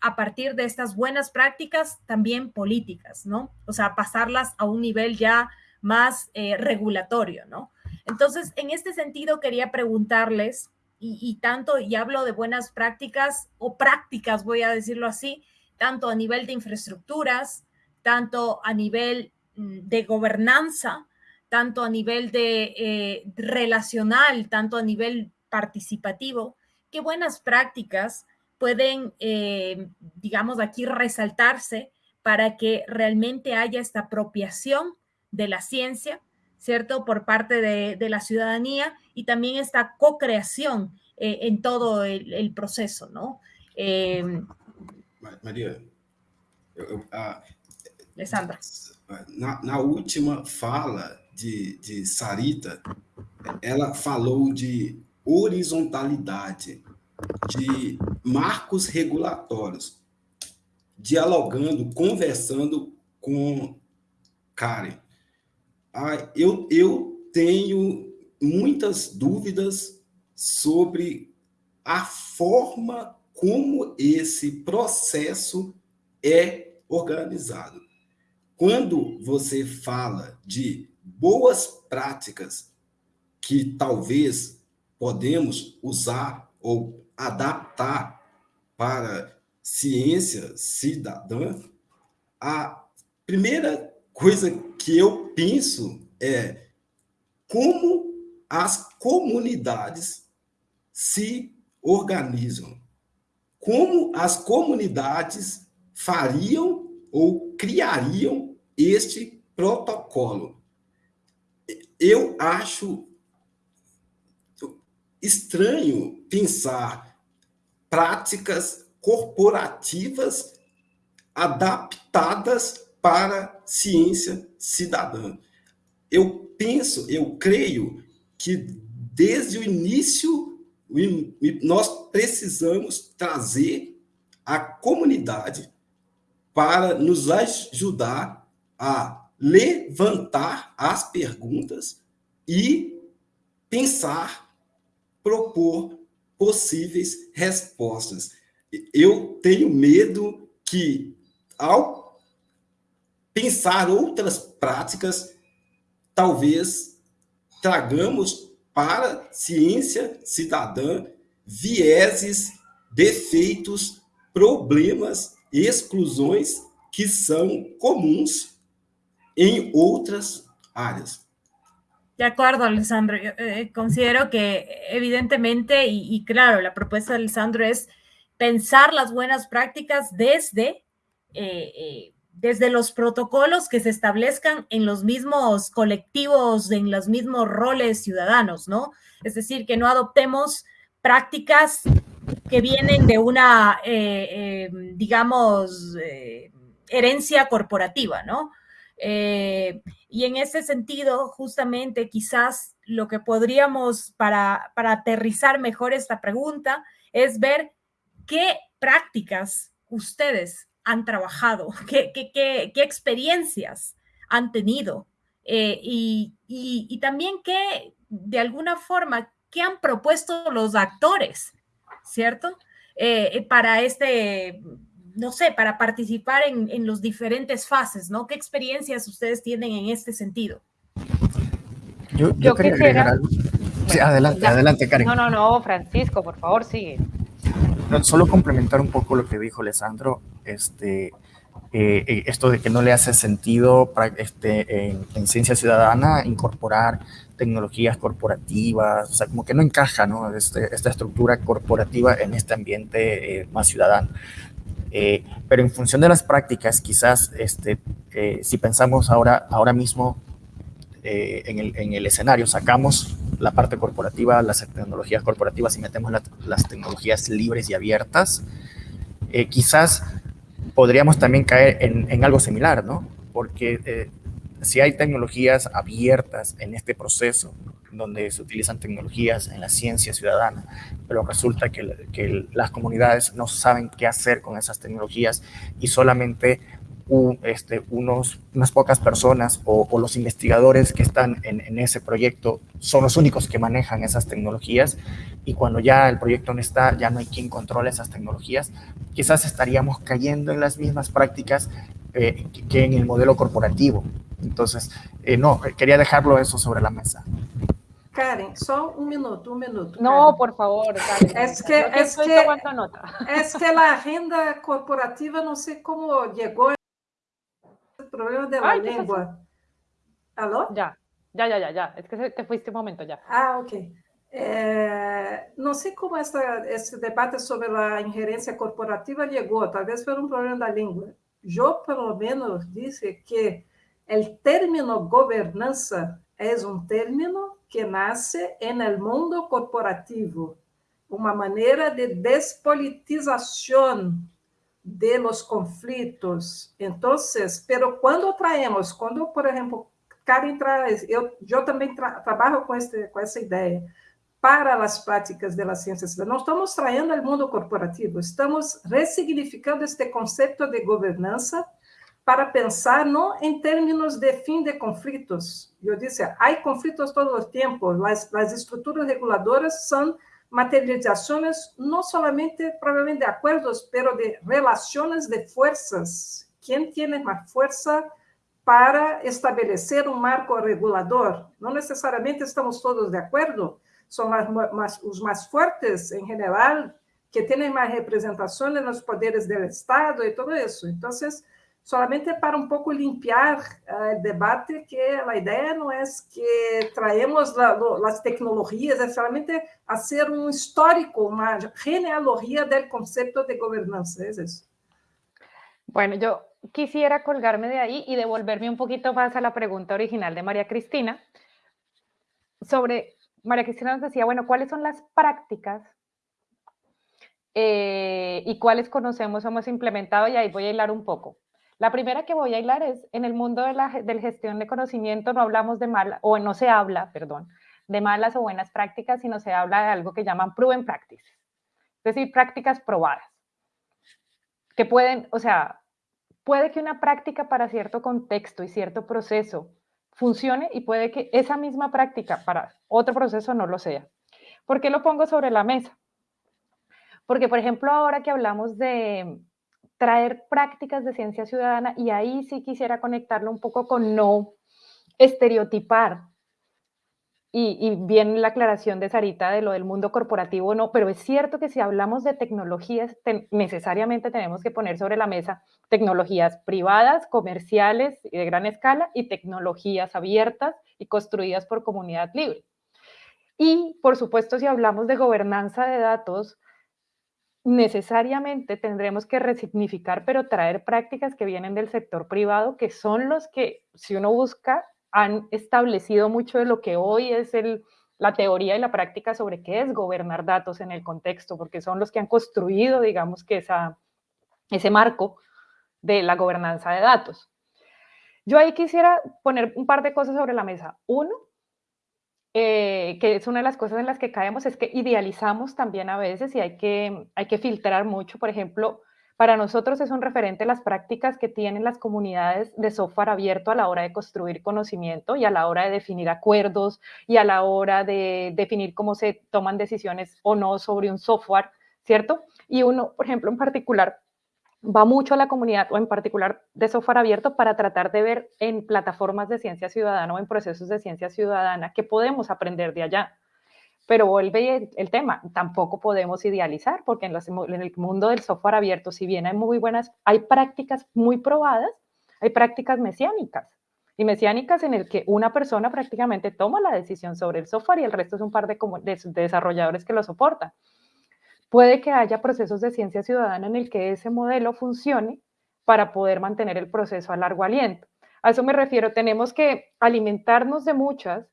S2: a partir de estas buenas prácticas también políticas, ¿no? O sea, pasarlas a un nivel ya más regulatorio, ¿no? Entonces, en este sentido, quería preguntarles, y, tanto, y hablo de buenas prácticas o prácticas, voy a decirlo así, tanto a nivel de infraestructuras, tanto a nivel mm, de gobernanza, tanto a nivel de eh, relacional, tanto a nivel participativo, qué buenas prácticas pueden, eh, digamos, aquí resaltarse para que realmente haya esta apropiación de la ciencia ¿cierto? Por parte de, la ciudadanía y también esta co-creación eh, en todo el, proceso, ¿no?
S5: Em, María,
S2: Alessandra.
S5: Na, última fala de, de Sarita, ela falou de horizontalidade, de marcos regulatórios, dialogando, conversando com Karen. Ah, eu, eu tenho muitas dúvidas sobre a forma como esse processo é organizado. Quando você fala de boas práticas que talvez podemos usar ou adaptar para ciência cidadã, a primeira coisa que eu penso é como as comunidades se organizam, como as comunidades fariam ou criariam este protocolo. Eu acho estranho pensar práticas corporativas adaptadas para ciência cidadã. Eu penso, eu creio que desde o início nós precisamos trazer a comunidade para nos ajudar a levantar as perguntas e pensar, propor possíveis respostas. Eu tenho medo que, ao pensar outras práticas, talvez tragamos para ciência cidadã vieses, defeitos, problemas, exclusões que são comuns em outras áreas.
S2: De acuerdo, Alessandro. Yo, eh, considero que evidentemente, y, y, claro, la propuesta de Alessandro es pensar las buenas prácticas desde eh, eh, desde los protocolos que se establezcan en los mismos colectivos, en los mismos roles ciudadanos, ¿no? Es decir, que no adoptemos prácticas que vienen de una, eh, eh, digamos, eh, herencia corporativa, ¿no? y en ese sentido, justamente, quizás lo que podríamos, para, para aterrizar mejor esta pregunta, es ver qué prácticas ustedes han trabajado, qué, qué, qué, qué experiencias han tenido eh, y, y, y, también qué, de alguna forma, qué han propuesto los actores, ¿cierto? Eh, para este, no sé, para participar en, en los diferentes fases, ¿no? ¿Qué experiencias ustedes tienen en este sentido?
S3: Yo, yo, yo quisiera...
S1: Sí, adelante, adelante, Karen.
S3: No, no, no, Francisco, por favor, sigue
S1: solo complementar un poco lo que dijo Alessandro, este, eh, eh, esto de que no le hace sentido este, en, ciencia ciudadana incorporar tecnologías corporativas, o sea, como que no encaja ¿no? Este, esta estructura corporativa en este ambiente eh, más ciudadano. pero en función de las prácticas, quizás este, si pensamos ahora, ahora mismo eh, en, el, en, el, escenario, sacamos la parte corporativa, las tecnologías corporativas y metemos las tecnologías libres y abiertas, eh, quizás podríamos también caer en, en algo similar, ¿no? Porque eh, si hay tecnologías abiertas en este proceso, donde se utilizan tecnologías en la ciencia ciudadana, pero resulta que, que las comunidades no saben qué hacer con esas tecnologías y solamente este, unos, unas pocas personas o, los investigadores que están en, en, ese proyecto son los únicos que manejan esas tecnologías y cuando ya el proyecto no está, ya no hay quien controle esas tecnologías, quizás estaríamos cayendo en las mismas prácticas eh, que en el modelo corporativo. Entonces, eh, no, quería dejarlo eso sobre la mesa.
S4: Karen, só un minuto, un minuto.
S3: No, por favor,
S4: Karen. Es que, es, que, es que la agenda corporativa, no sé cómo llegó problema de la lengua. ¿Aló?
S3: Ya, ya, ya, ya, ya. Es que te fuiste un momento ya.
S4: Ah, ok. Eh, no sé cómo esta, este debate sobre la injerencia corporativa llegó, tal vez por un problema de la lengua. Yo, por lo menos, dice que el término gobernanza es un término que nace en el mundo corporativo, una manera de despolitización de los conflictos. Entonces, pero cuando traemos, cuando, por ejemplo, Karen traz, eu, eu também tra trabalho com, este, com essa ideia, para as práticas da ciência. Não estamos traindo o mundo corporativo, estamos ressignificando este conceito de governança para pensar não em termos de fim de conflitos. Eu disse, há conflitos todo o tempo, as estruturas reguladoras são materializações não somente, provavelmente, de acordos, mas de relações de forças. Quem tem mais força para estabelecer um marco regulador? Não necessariamente estamos todos de acordo, são mais, mais, os mais fortes, em geral, que têm mais representação nos poderes do Estado e tudo isso. Então, solamente para um pouco limpiar uh, o debate, que a ideia não é que traemos la, lo, as tecnologias, é solamente fazer um histórico, uma genealogia do conceito de governança, é isso.
S3: Bueno, yo quisiera colgarme de ahí y devolverme un poquito más a la pregunta original de María Cristina sobre, María Cristina nos decía, bueno, ¿cuáles son las prácticas eh, y cuáles conocemos, hemos implementado? Y ahí voy a hilar un poco. La primera que voy a hilar es, en el mundo de la gestión de conocimiento no hablamos de malas, o no se habla, perdón, de malas o buenas prácticas, sino se habla de algo que llaman proven practice, es decir, prácticas probadas, que pueden, o sea, puede que una práctica para cierto contexto y cierto proceso funcione y puede que esa misma práctica para otro proceso no lo sea. ¿Por qué lo pongo sobre la mesa? Porque, por ejemplo, ahora que hablamos de traer prácticas de ciencia ciudadana, y ahí sí quisiera conectarlo un poco con no estereotipar, y, bien la aclaración de Sarita de lo del mundo corporativo, no, pero es cierto que si hablamos de tecnologías, necesariamente tenemos que poner sobre la mesa tecnologías privadas, comerciales y de gran escala, y tecnologías abiertas y construidas por comunidad libre. Y, por supuesto, si hablamos de gobernanza de datos, necesariamente tendremos que resignificar, pero traer prácticas que vienen del sector privado, que son los que, si uno busca, han establecido mucho de lo que hoy es el, la teoría y la práctica sobre qué es gobernar datos en el contexto, porque son los que han construido, digamos, que ese marco de la gobernanza de datos. Yo ahí quisiera poner un par de cosas sobre la mesa. Uno, eh, que es una de las cosas en las que caemos, es que idealizamos también a veces y hay que, hay que filtrar mucho. Por ejemplo, para nosotros es un referente las prácticas que tienen las comunidades de software abierto a la hora de construir conocimiento y a la hora de definir acuerdos y a la hora de definir cómo se toman decisiones o no sobre un software, ¿cierto? Y uno, por ejemplo, en particular, va mucho a la comunidad o en particular de software abierto para tratar de ver en plataformas de ciencia ciudadana o en procesos de ciencia ciudadana qué podemos aprender de allá. Pero vuelve el, tema, tampoco podemos idealizar porque en, en el mundo del software abierto, si bien hay muy buenas, hay prácticas muy probadas, hay prácticas mesiánicas y mesiánicas en el que una persona prácticamente toma la decisión sobre el software y el resto es un par de, de desarrolladores que lo soportan. Puede que haya procesos de ciencia ciudadana en el que ese modelo funcione para poder mantener el proceso a largo aliento. A eso me refiero, tenemos que alimentarnos de muchas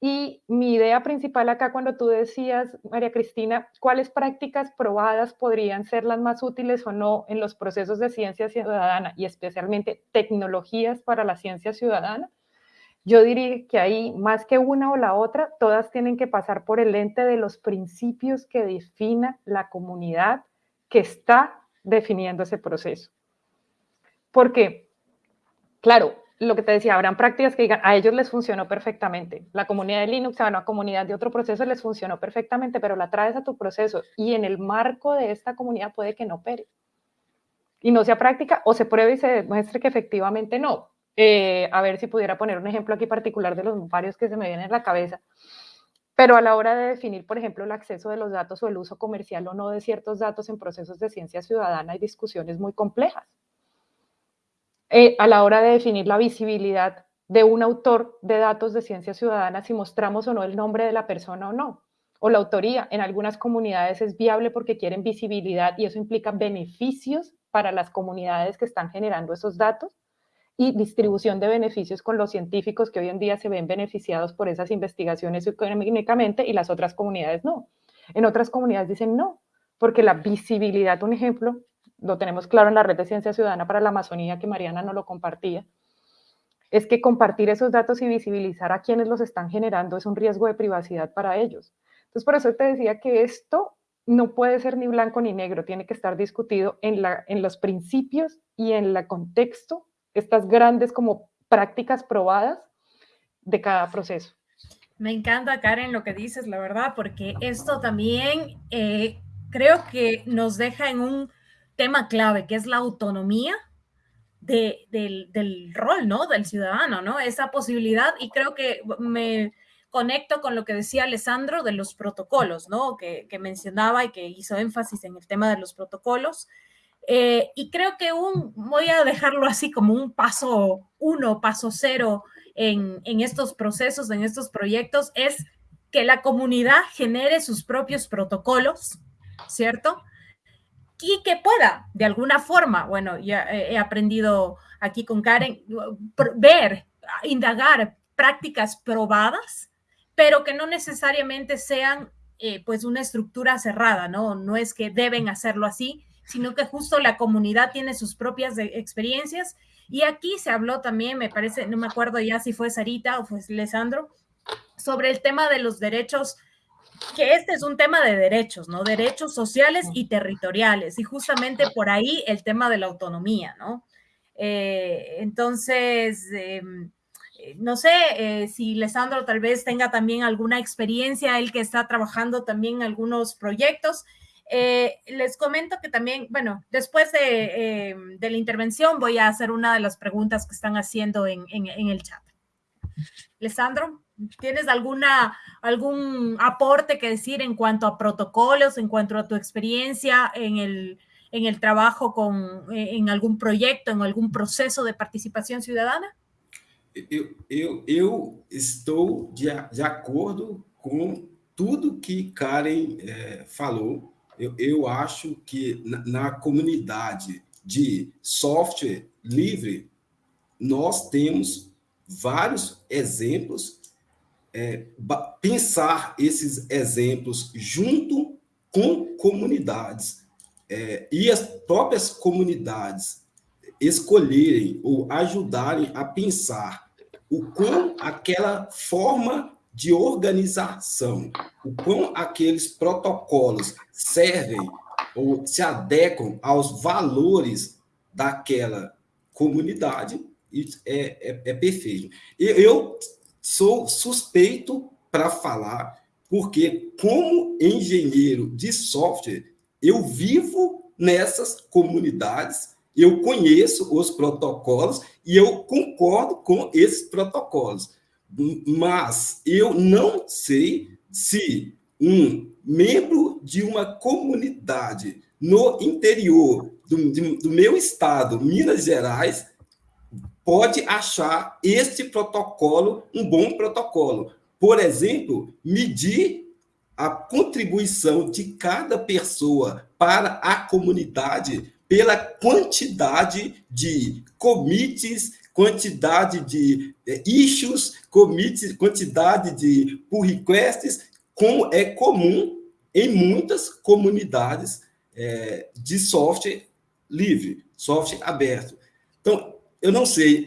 S3: y mi idea principal acá cuando tú decías, María Cristina, cuáles prácticas probadas podrían ser las más útiles o no en los procesos de ciencia ciudadana y especialmente tecnologías para la ciencia ciudadana, yo diría que ahí, más que una o la otra, todas tienen que pasar por el ente de los principios que defina la comunidad que está definiendo ese proceso. Porque, claro, lo que te decía, habrán prácticas que digan, a ellos les funcionó perfectamente. La comunidad de Linux a una comunidad de otro proceso les funcionó perfectamente, pero la traes a tu proceso y en el marco de esta comunidad puede que no opere. Y no sea práctica o se pruebe y se demuestre que efectivamente no. Eh, a ver si pudiera poner un ejemplo aquí particular de los varios que se me vienen en la cabeza. Pero a la hora de definir, por ejemplo, el acceso de los datos o el uso comercial o no de ciertos datos en procesos de ciencia ciudadana hay discusiones muy complejas eh, a la hora de definir la visibilidad de un autor de datos de ciencia ciudadana, si mostramos o no el nombre de la persona o no, o la autoría. En algunas comunidades es viable porque quieren visibilidad y eso implica beneficios para las comunidades que están generando esos datos y distribución de beneficios con los científicos que hoy en día se ven beneficiados por esas investigaciones económicamente y las otras comunidades no. En otras comunidades dicen no, porque la visibilidad, un ejemplo, lo tenemos claro en la red de ciencia ciudadana para la Amazonía, que Mariana no lo compartía, es que compartir esos datos y visibilizar a quienes los están generando es un riesgo de privacidad para ellos. Entonces, por eso te decía que esto no puede ser ni blanco ni negro, tiene que estar discutido en, la, en los principios y en el contexto, estas grandes como prácticas probadas de cada proceso.
S2: Me encanta, Karen, lo que dices, la verdad, porque esto también eh, creo que nos deja en un tema clave, que es la autonomía de, del, rol, ¿no? Del ciudadano, ¿no? Esa posibilidad, y creo que me conecto con lo que decía Alessandro de los protocolos, ¿no? Que, mencionaba y que hizo énfasis en el tema de los protocolos. Eh, y creo que un, voy a dejarlo así como un paso uno, paso cero en, en estos procesos, en estos proyectos, es que la comunidad genere sus propios protocolos, ¿cierto? y que pueda, de alguna forma, bueno, ya he aprendido aquí con Karen, ver, indagar prácticas probadas, pero que no necesariamente sean eh, pues una estructura cerrada, ¿no? No es que deben hacerlo así, sino que justo la comunidad tiene sus propias experiencias. Y aquí se habló también, me parece, no me acuerdo ya si fue Sarita o fue Alessandro, sobre el tema de los derechos que este es un tema de derechos, ¿no? Derechos sociales y territoriales, y justamente por ahí el tema de la autonomía, ¿no? Eh, entonces, em, eh, no sé eh, si Lesandro tal vez tenga también alguna experiencia, él que está trabajando también en algunos proyectos. Les comento que también, bueno, después de, em, de, la intervención voy a hacer una de las preguntas que están haciendo en, el chat. Lesandro. ¿Tienes alguna, algún aporte que decir en cuanto a protocolos, en cuanto a tu experiencia en el, en el trabajo con, eh, en algún proyecto, en algún proceso de participação cidadana?
S5: Eu, eu, eu estou de, de acordo com tudo que Karen é, falou. Eu, eu acho que na, na comunidade de software livre, nós temos vários exemplos é, pensar esses exemplos junto com comunidades é, e as próprias comunidades escolherem ou ajudarem a pensar o quão aquela forma de organização, o quão aqueles protocolos servem ou se adequam aos valores daquela comunidade, é, é, é perfeito. Eu sou suspeito para falar, porque como engenheiro de software, eu vivo nessas comunidades, eu conheço os protocolos e eu concordo com esses protocolos. Mas eu não sei se um membro de uma comunidade no interior do, do meu estado, Minas Gerais, pode achar este protocolo um bom protocolo. Por exemplo, medir a contribuição de cada pessoa para a comunidade pela quantidade de commits, quantidade de eh, issues, commits, quantidade de pull requests, como é comum em muitas comunidades é, de software livre, software aberto. Então, eu não sei,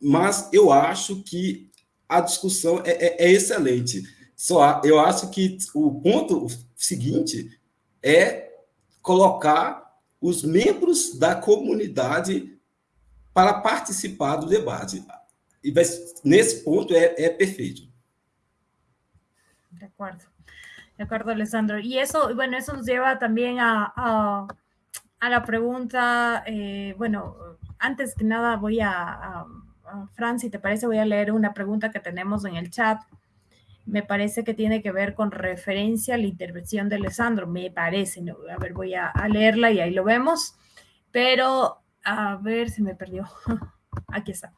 S5: mas eu acho que a discussão é, é, é excelente. Só eu acho que o ponto seguinte é colocar os membros da comunidade para participar do debate. E nesse ponto é, é perfeito.
S2: De acuerdo. De acuerdo, Alessandro. Y eso, bueno, eso nos lleva también a, a, la pregunta, eh, bueno, antes que nada voy a, a, si te parece, voy a leer una pregunta que tenemos en el chat. Me parece que tiene que ver con referencia a la intervención de Alessandro, me parece. ¿no? A ver, voy a, leerla y ahí lo vemos. Pero, a ver, si me perdió. Aquí está.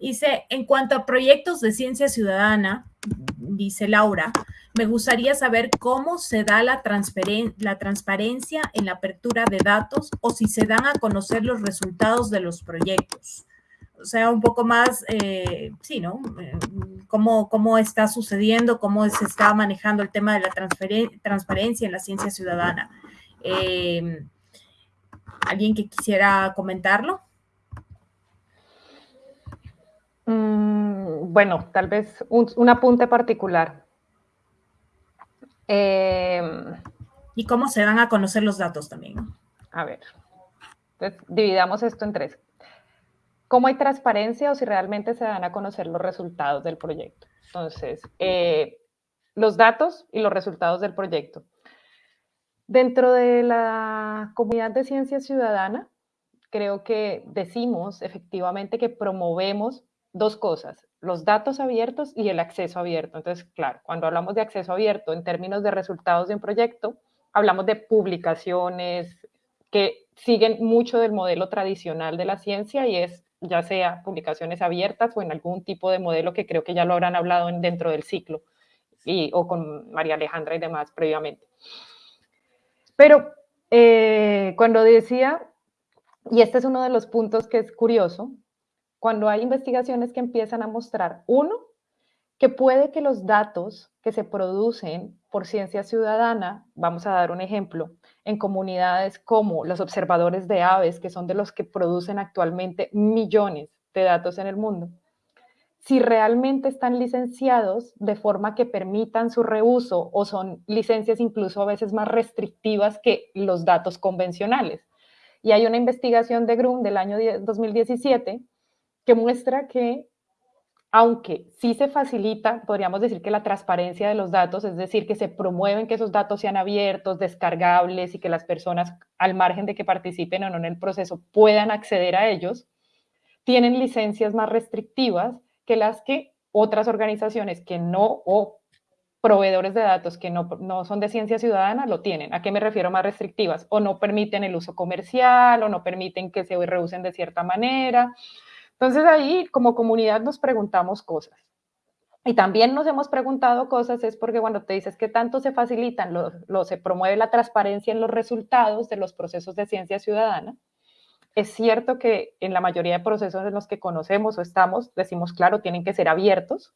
S2: Dice, en cuanto a proyectos de ciencia ciudadana, dice Laura, me gustaría saber cómo se da la, transparen la transparencia en la apertura de datos o si se dan a conocer los resultados de los proyectos. O sea, un poco más, eh, sí, ¿no? Eh, ¿Cómo, ¿Cómo está sucediendo, cómo se está manejando el tema de la transparencia en la ciencia ciudadana? Eh, ¿Alguien que quisiera comentarlo?
S3: Mm, bueno, tal vez un, un apunte particular.
S2: Eh, ¿Y cómo se dan a conocer los datos también? ¿no?
S3: A ver, entonces dividamos esto en tres. ¿Cómo hay transparencia o si realmente se dan a conocer los resultados del proyecto? Entonces, eh, los datos y los resultados del proyecto. Dentro de la comunidad de ciencia ciudadana, creo que decimos efectivamente que promovemos dos cosas, los datos abiertos y el acceso abierto. Entonces, claro, cuando hablamos de acceso abierto en términos de resultados de un proyecto, hablamos de publicaciones que siguen mucho del modelo tradicional de la ciencia y es ya sea publicaciones abiertas o en algún tipo de modelo que creo que ya lo habrán hablado en, dentro del ciclo y, o con María Alejandra y demás previamente. Pero eh, cuando decía, y este es uno de los puntos que es curioso, cuando hay investigaciones que empiezan a mostrar, uno, que puede que los datos que se producen por ciencia ciudadana, vamos a dar un ejemplo, en comunidades como los observadores de aves, que son de los que producen actualmente millones de datos en el mundo, si realmente están licenciados de forma que permitan su reuso o son licencias incluso a veces más restrictivas que los datos convencionales. Y hay una investigación de GRUM del año 2017 que muestra que, aunque sí se facilita, podríamos decir que la transparencia de los datos, es decir, que se promueven que esos datos sean abiertos, descargables y que las personas, al margen de que participen o no en el proceso, puedan acceder a ellos, tienen licencias más restrictivas que las que otras organizaciones que no, o proveedores de datos que no, no, son de ciencia ciudadana lo tienen. ¿A qué me refiero más restrictivas? O no permiten el uso comercial, o no permiten que se reusen de cierta manera, entonces ahí como comunidad nos preguntamos cosas. Y también nos hemos preguntado cosas, es porque cuando te dices que tanto se facilitan, lo, lo, se promueve la transparencia en los resultados de los procesos de ciencia ciudadana, es cierto que en la mayoría de procesos en los que conocemos o estamos, decimos, claro, tienen que ser abiertos,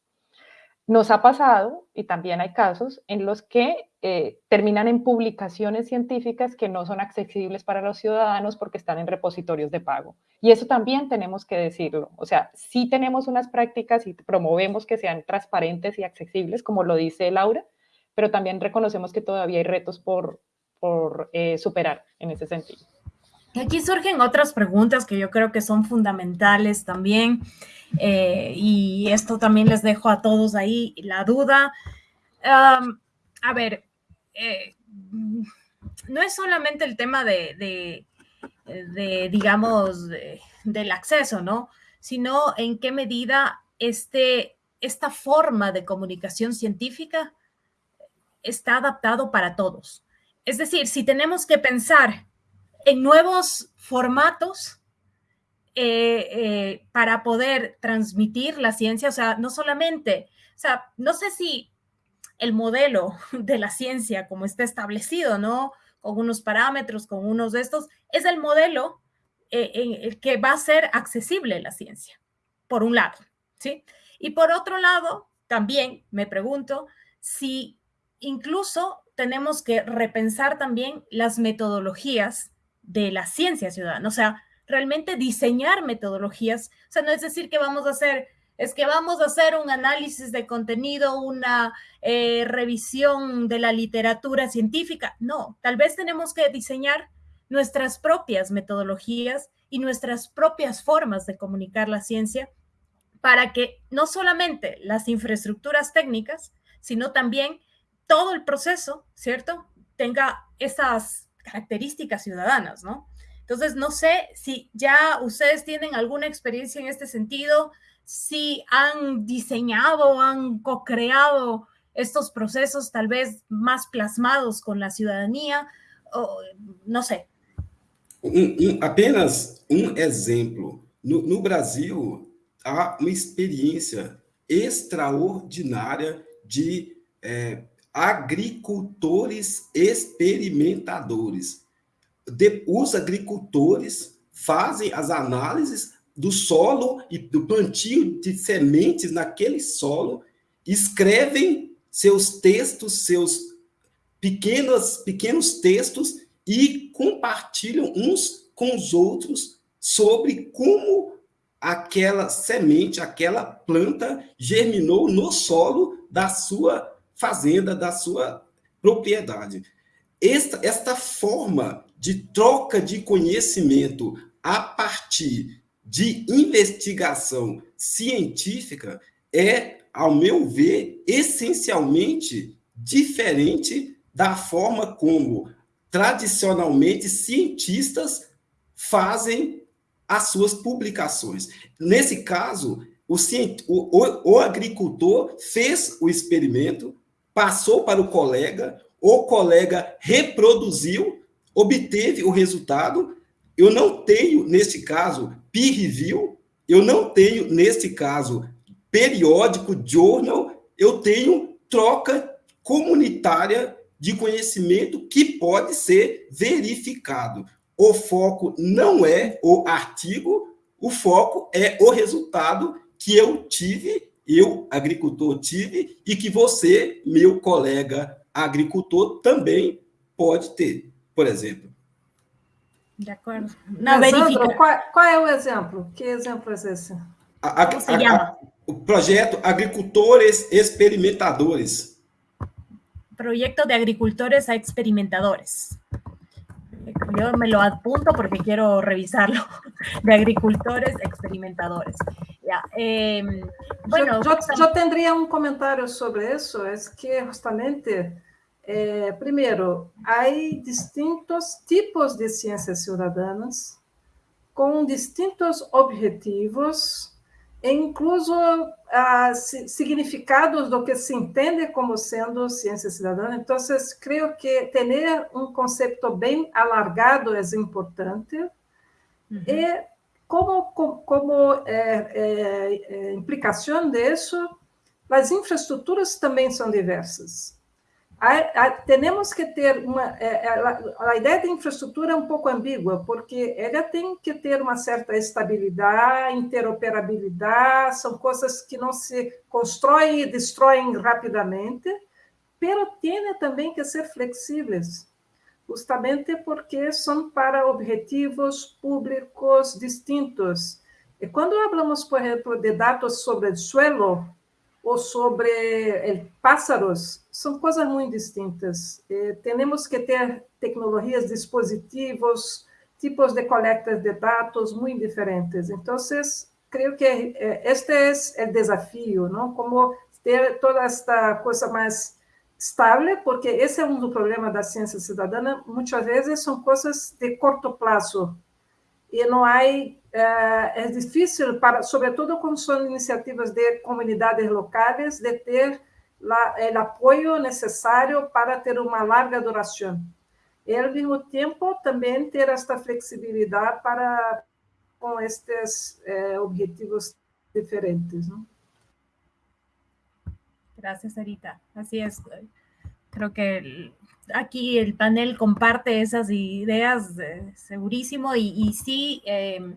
S3: nos ha pasado, y también hay casos, en los que eh, terminan en publicaciones científicas que no son accesibles para los ciudadanos porque están en repositorios de pago. Y eso también tenemos que decirlo. O sea, sí tenemos unas prácticas y promovemos que sean transparentes y accesibles, como lo dice Laura, pero también reconocemos que todavía hay retos por, por eh, superar en ese sentido.
S2: Aquí surgen otras preguntas que yo creo que son fundamentales también. Eh, y esto también les dejo a todos ahí la duda. A ver, eh, no es solamente el tema de, digamos, de, del acceso, ¿no? Sino en qué medida este, esta forma de comunicación científica está adaptado para todos. Es decir, si tenemos que pensar en nuevos formatos eh, eh, para poder transmitir la ciencia, o sea, no solamente, o sea, no sé si el modelo de la ciencia como está establecido, ¿no? Con unos parámetros, con unos de estos, es el modelo eh, en el que va a ser accesible la ciencia, por un lado, ¿sí? Y por otro lado, también me pregunto si incluso tenemos que repensar también las metodologías de la ciencia ciudadana, o sea, realmente diseñar metodologías, o sea, no es decir que vamos a hacer, es que vamos a hacer un análisis de contenido, una eh, revisión de la literatura científica, no, tal vez tenemos que diseñar nuestras propias metodologías y nuestras propias formas de comunicar la ciencia para que no solamente las infraestructuras técnicas, sino también todo el proceso, ¿cierto? Tenga esas características ciudadanas, ¿no? Entonces, no sé si ya ustedes tienen alguna experiencia en este sentido, si han diseñado, han co-creado estos procesos tal vez más plasmados con la ciudadanía, o, no sé.
S5: Um, um, apenas um exemplo. No, no Brasil, há uma experiência extraordinária de é, agricultores experimentadores. De, os agricultores fazem as análises do solo e do plantio de sementes naquele solo, escrevem seus textos, seus pequenos, pequenos textos e compartilham uns com os outros sobre como aquela semente, aquela planta germinou no solo da sua fazenda, da sua propriedade. Esta, esta forma de troca de conhecimento a partir de investigação científica é, ao meu ver, essencialmente diferente da forma como tradicionalmente cientistas fazem as suas publicações. Nesse caso, o, o, o, agricultor fez o experimento, passou para o colega, o colega reproduziu, obteve o resultado. Eu não tenho, neste caso, peer review, eu não tenho, neste caso, periódico, journal, eu tenho troca comunitária de conhecimento que pode ser verificado. O foco não é o artigo, o foco é o resultado que eu tive, eu, agricultor, tive, e que você, meu colega agricultor, também pode ter, por exemplo.
S2: De acordo.
S4: Não, Sandro, qual, qual, é o exemplo? Que exemplo é esse?
S5: A, a, a, o projeto Agricultores Experimentadores.
S2: Proyecto de Agricultores a Experimentadores. Yo me lo apunto porque quiero revisarlo, de agricultores experimentadores. Ya, eh, bueno,
S4: yo, yo, yo, tendría un comentario sobre eso, es que justamente, eh, primero, hay distintos tipos de ciencias ciudadanas con distintos objetivos e incluso uh, significados do que se entende como sendo ciência cidadã. Então, creio que ter um conceito bem alargado é importante. Uhum. E como, como, é, é, é, implicação disso, as infraestruturas também são diversas temos que ter uma. É, é, a, ideia de infraestrutura é um pouco ambígua, porque ela tem que ter uma certa estabilidade, interoperabilidade, são coisas que não se constroem e destroem rapidamente, pero tem também que ser flexíveis, justamente porque são para objetivos públicos distintos. E quando falamos, por exemplo, de dados sobre o suelo, ou sobre pássaros, são coisas muito distintas. Eh, temos que ter tecnologias, dispositivos, tipos de coleta de dados muito diferentes. Então, creio que eh, este é o desafio, não? Como ter toda esta coisa mais estável, porque esse é um dos problemas da ciência cidadã. Muitas vezes são coisas de curto prazo e não há é, é difícil, para, sobretudo quando são iniciativas de comunidades locais, de ter o apoio necessário para ter uma larga duração. E, ao mesmo tempo, também ter esta flexibilidade para com estes eh, objetivos diferentes. ¿no?
S2: Gracias, Sarita. Así es. Creo que aquí el panel comparte esas ideas eh, segurísimo y, y sí, eh,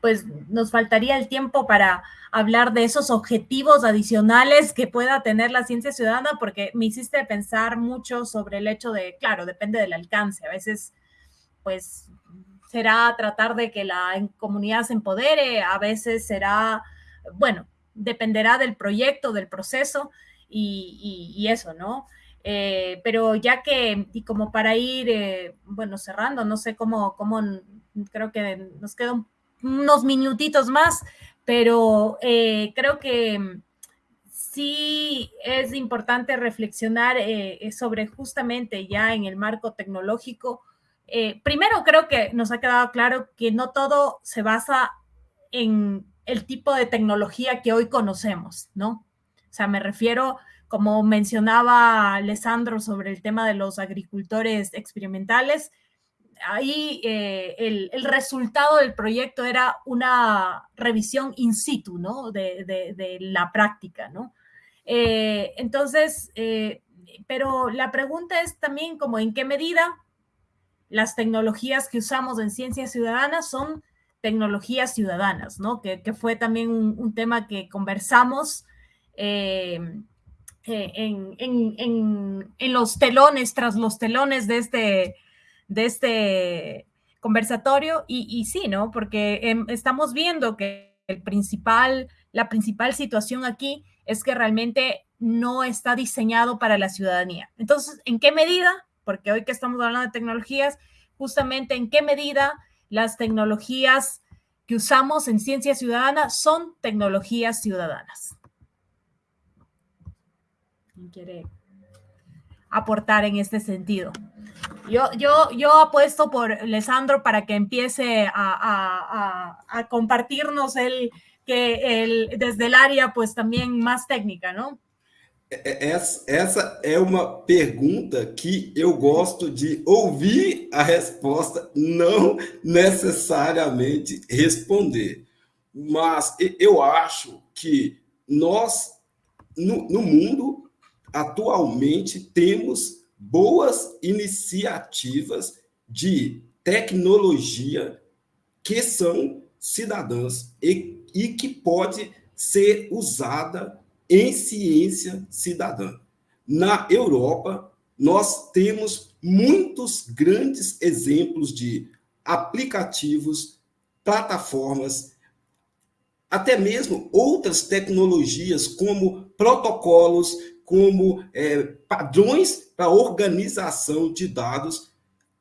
S2: pues nos faltaría el tiempo para hablar de esos objetivos adicionales que pueda tener la ciencia ciudadana, porque me hiciste pensar mucho sobre el hecho de, claro, depende del alcance. A veces, pues, será tratar de que la comunidad se empodere, a veces será, bueno, dependerá del proyecto, del proceso y, eso, ¿no? Eh, pero ya que, y como para ir, eh, bueno, cerrando, no sé cómo, cómo, creo que nos queda un unos minutitos más, pero eh, creo que sí es importante reflexionar eh, sobre justamente ya en el marco tecnológico. primero, creo que nos ha quedado claro que no todo se basa en el tipo de tecnología que hoy conocemos, ¿no? O sea, me refiero, como mencionaba Alessandro sobre el tema de los agricultores experimentales, ahí eh, el, resultado del proyecto era una revisión in situ, ¿no? De, la práctica, ¿no? Eh, entonces, eh, pero la pregunta es también como en qué medida las tecnologías que usamos en ciencias ciudadanas son tecnologías ciudadanas, ¿no? Que, fue también un, tema que conversamos en, los telones, tras los telones de este, este conversatorio y, sí, ¿no? Porque em, estamos viendo que el principal, la principal situación aquí es que realmente no está diseñado para la ciudadanía. Entonces, ¿en qué medida? Porque hoy que estamos hablando de tecnologías, justamente en qué medida las tecnologías que usamos en ciencia ciudadana son tecnologías ciudadanas. ¿Quién quiere aportar en este sentido? Yo, yo, yo apuesto por Lesandro para que empiece a, compartirnos el, que el, desde el área pues también más técnica, ¿no?
S5: Essa, essa é uma pergunta que eu gosto de ouvir a resposta, não necessariamente responder. Mas eu acho que nós, no, no mundo, atualmente, temos boas iniciativas de tecnologia que são cidadãs e, e que pode ser usada em ciência cidadã. Na Europa, nós temos muitos grandes exemplos de aplicativos, plataformas, até mesmo outras tecnologias como protocolos como é, padrões para organização de dados,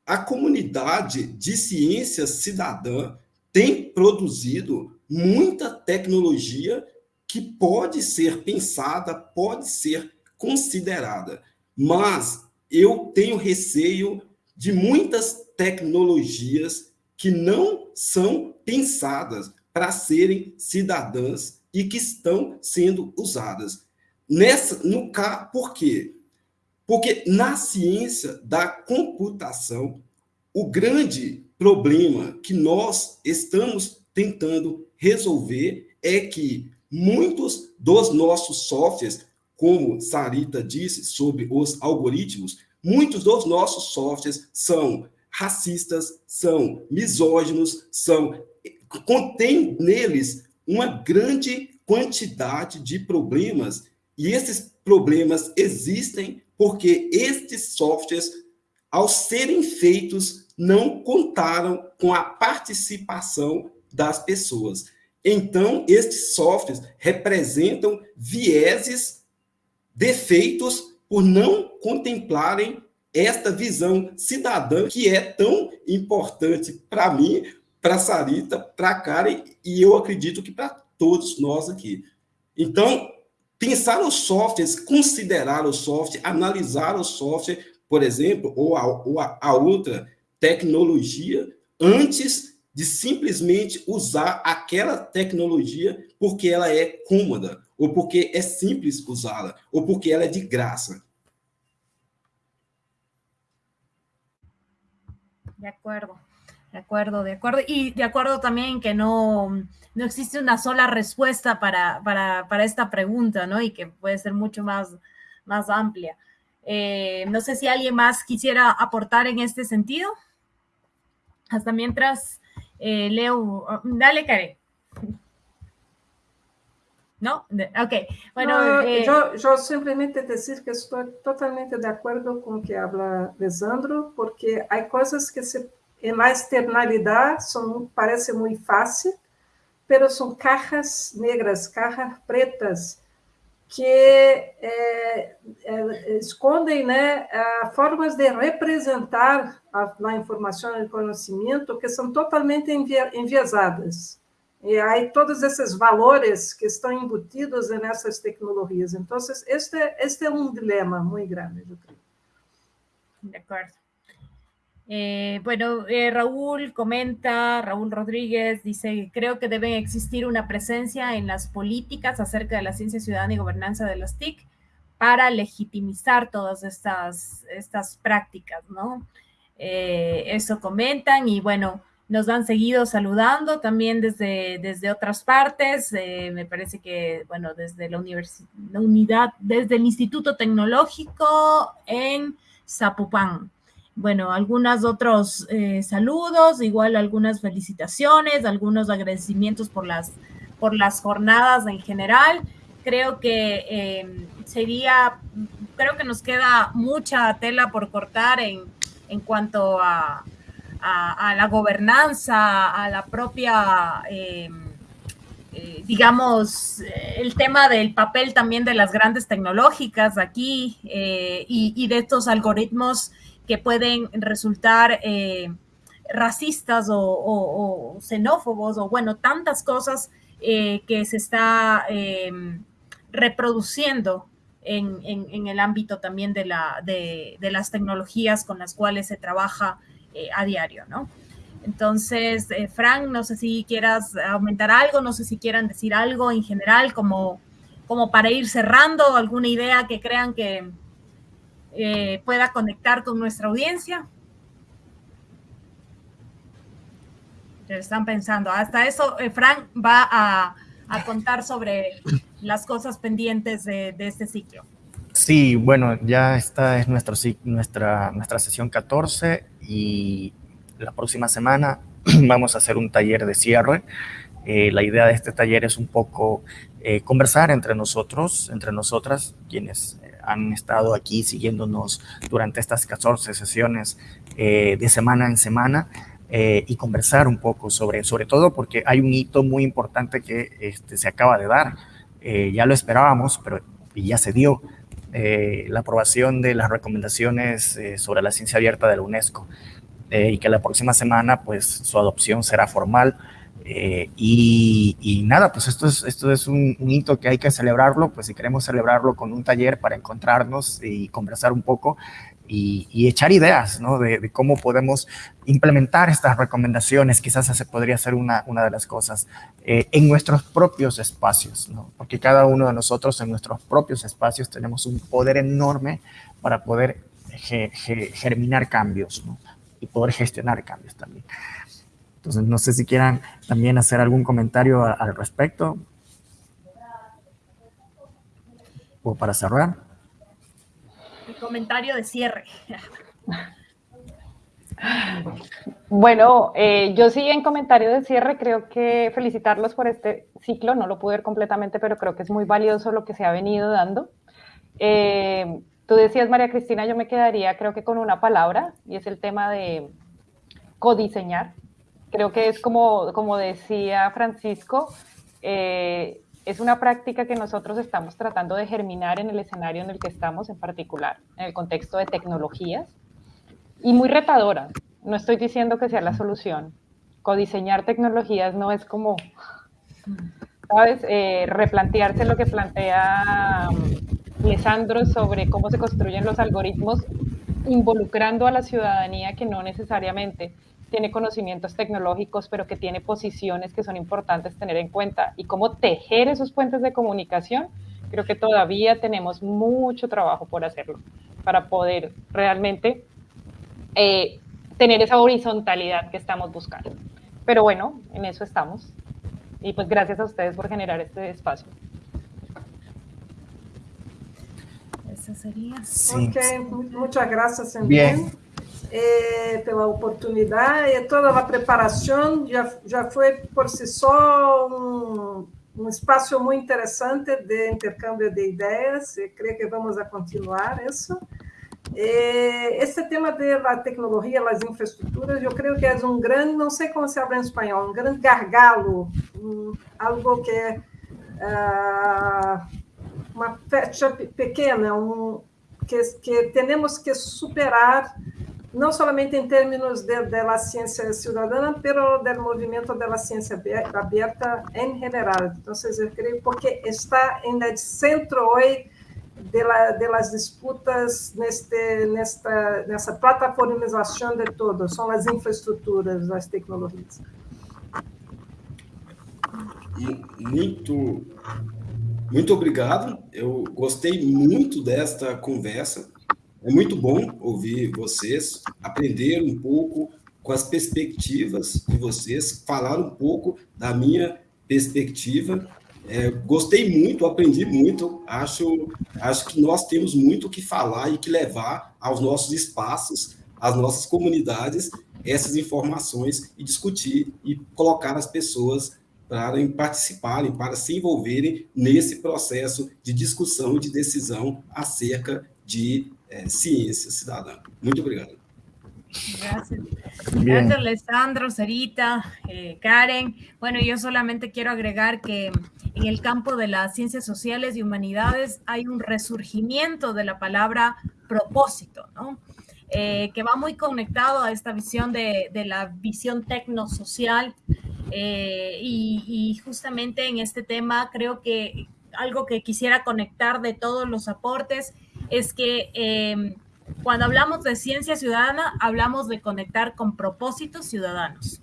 S5: a comunidade de ciência cidadã tem produzido muita tecnologia que pode ser pensada, pode ser considerada, mas eu tenho receio de muitas tecnologias que não são pensadas para serem cidadãs e que estão sendo usadas. Nessa, no caso, por quê? Porque na ciência da computação, o grande problema que nós estamos tentando resolver é que muitos dos nossos softwares, como Sarita disse sobre os algoritmos, muitos dos nossos softwares são racistas, são misóginos, são contém neles uma grande quantidade de problemas e esses problemas existem porque estes softwares, ao serem feitos, não contaram com a participação das pessoas. Então, estes softwares representam vieses, defeitos, por não contemplarem esta visão cidadã que é tão importante para mim, para Sarita, para Karen e eu acredito que para todos nós aqui. Então, pensar os softwares, considerar o software, analisar o software, por exemplo, ou a, ou a, a outra tecnologia, antes de simplesmente usar aquela tecnologia porque ela é cômoda, ou porque é simples usá-la, ou porque ela é de graça.
S2: De acuerdo. De acuerdo, de acuerdo. Y de acuerdo también que no, no existe una sola respuesta para, para, para, esta pregunta, ¿no? Y que puede ser mucho más, más amplia. Eh, no sé si alguien más quisiera aportar en este sentido. Hasta mientras eh, leo. Dale, Karen. ¿No? Ok. Bueno,
S4: no, eh, yo, yo, simplemente decir que estoy totalmente de acuerdo con que habla Lisandro, porque hay cosas que se na externalidade são, parece muito fácil, mas são cajas negras, cajas pretas, que é, é, escondem né, formas de representar a, informação e o conhecimento que são totalmente enviesadas. E aí todos esses valores que estão embutidos nessas tecnologias. Então, este, este é um dilema muito grande, eu creio.
S2: De acuerdo. Eh, bueno, eh, Raúl comenta, Raúl Rodríguez dice, creo que debe existir una presencia en las políticas acerca de la ciencia ciudadana y gobernanza de las TIC para legitimizar todas estas, estas prácticas, ¿no? Eh, eso comentan y bueno, nos han seguido saludando también desde, desde otras partes, me parece que, bueno, desde la, la unidad, desde el Instituto Tecnológico en Zapopan bueno, algunos otros eh, saludos, igual algunas felicitaciones, algunos agradecimientos por las, por las jornadas en general. Creo que em, sería, creo que nos queda mucha tela por cortar en, en cuanto a, a, la gobernanza, a la propia, em, eh, digamos, el tema del papel también de las grandes tecnológicas aquí eh, y, y de estos algoritmos que pueden resultar eh, racistas o, xenófobos o bueno, tantas cosas eh, que se está em, reproduciendo en, el ámbito también de, la, de, las tecnologías con las cuales se trabaja eh, a diario, ¿no? Entonces, Frank, no sé si quieras aumentar algo, no sé si quieran decir algo en general como, como para ir cerrando, alguna idea que crean que, eh, pueda conectar con nuestra audiencia. Están pensando, hasta eso, eh, Frank va a, contar sobre las cosas pendientes de, este ciclo.
S1: Sí, bueno, ya esta es nuestro, nuestra, nuestra sesión 14 y la próxima semana vamos a hacer un taller de cierre. Eh, la idea de este taller es un poco conversar entre nosotros, entre nosotras, quienes han estado aquí siguiéndonos durante estas 14 sesiones eh, de semana en semana eh, y conversar un poco sobre, sobre todo porque hay un hito muy importante que este, se acaba de dar. Eh, ya lo esperábamos, pero ya se dio la aprobación de las recomendaciones sobre la ciencia abierta de la UNESCO y que la próxima semana pues su adopción será formal. Eh, y, nada, pues esto es, esto es un, hito que hay que celebrarlo, pues si queremos celebrarlo con un taller para encontrarnos y conversar un poco y, echar ideas, ¿no? De, cómo podemos implementar estas recomendaciones, quizás esa podría ser una, una de las cosas, eh, en nuestros propios espacios, ¿no? Porque cada uno de nosotros en nuestros propios espacios tenemos un poder enorme para poder germinar cambios, ¿no? Y poder gestionar cambios también. Entonces, no sé si quieran también hacer algún comentario al respecto. O para cerrar.
S2: El comentario de cierre.
S3: Bueno, eh, yo sí en comentario de cierre creo que felicitarlos por este ciclo, no lo pude ver completamente, pero creo que es muy valioso lo que se ha venido dando. Eh, tú decías, María Cristina, yo me quedaría creo que con una palabra y es el tema de codiseñar creo que es como, como decía Francisco, eh, es una práctica que nosotros estamos tratando de germinar en el escenario en el que estamos en particular, en el contexto de tecnologías, y muy retadora. No estoy diciendo que sea la solución. Codiseñar tecnologías no es como, ¿sabes? Eh, replantearse lo que plantea um, Lisandro sobre cómo se construyen los algoritmos involucrando a la ciudadanía que no necesariamente tiene conocimientos tecnológicos, pero que tiene posiciones que son importantes tener en cuenta y cómo tejer esos puentes de comunicación, creo que todavía tenemos mucho trabajo por hacerlo para poder realmente eh, tener esa horizontalidad que estamos buscando. Pero bueno, en eso estamos. Y pues gracias a ustedes por generar este espacio.
S2: Eso sería.
S4: Sí. Ok, muchas gracias. Bien. É, pela oportunidade e toda a preparação já, já foi por si só um, um espaço muito interessante de intercâmbio de ideias, e creio que vamos a continuar isso. esse tema da tecnologia, das infraestruturas, eu creio que é um grande, não sei como se habla em espanhol, um grande gargalo, um, algo que uh, uma fecha pequena, um, que, que temos que superar não somente em termos de, de ciência cidadã, mas do movimento da ciência aberta em geral. Então, eu creio porque está no centro hoje de, la, de las disputas neste, nesta, nessa plataformização de tudo, são as infraestruturas, as tecnologias.
S5: Muito, muito obrigado. Eu gostei muito desta conversa. É muito bom ouvir vocês, aprender um pouco com as perspectivas de vocês, falar um pouco da minha perspectiva é, gostei muito, aprendi muito. Acho, acho que nós temos muito que falar e que levar aos nossos espaços, às nossas comunidades, essas informações e discutir e colocar as pessoas para participarem, para se envolverem nesse processo de discussão e de decisão acerca de é, ciência cidadã. Muito obrigado.
S2: Gracias. Gracias, Alessandro, Sarita, eh, Karen. Bueno, yo solamente quiero agregar que en el campo de las ciencias sociales y humanidades hay un resurgimiento de la palabra propósito, ¿no? Eh, que va muy conectado a esta visión de, la visión tecnosocial. Eh, y, y, justamente en este tema creo que algo que quisiera conectar de todos los aportes es que eh, cuando hablamos de ciencia ciudadana, hablamos de conectar con propósitos ciudadanos.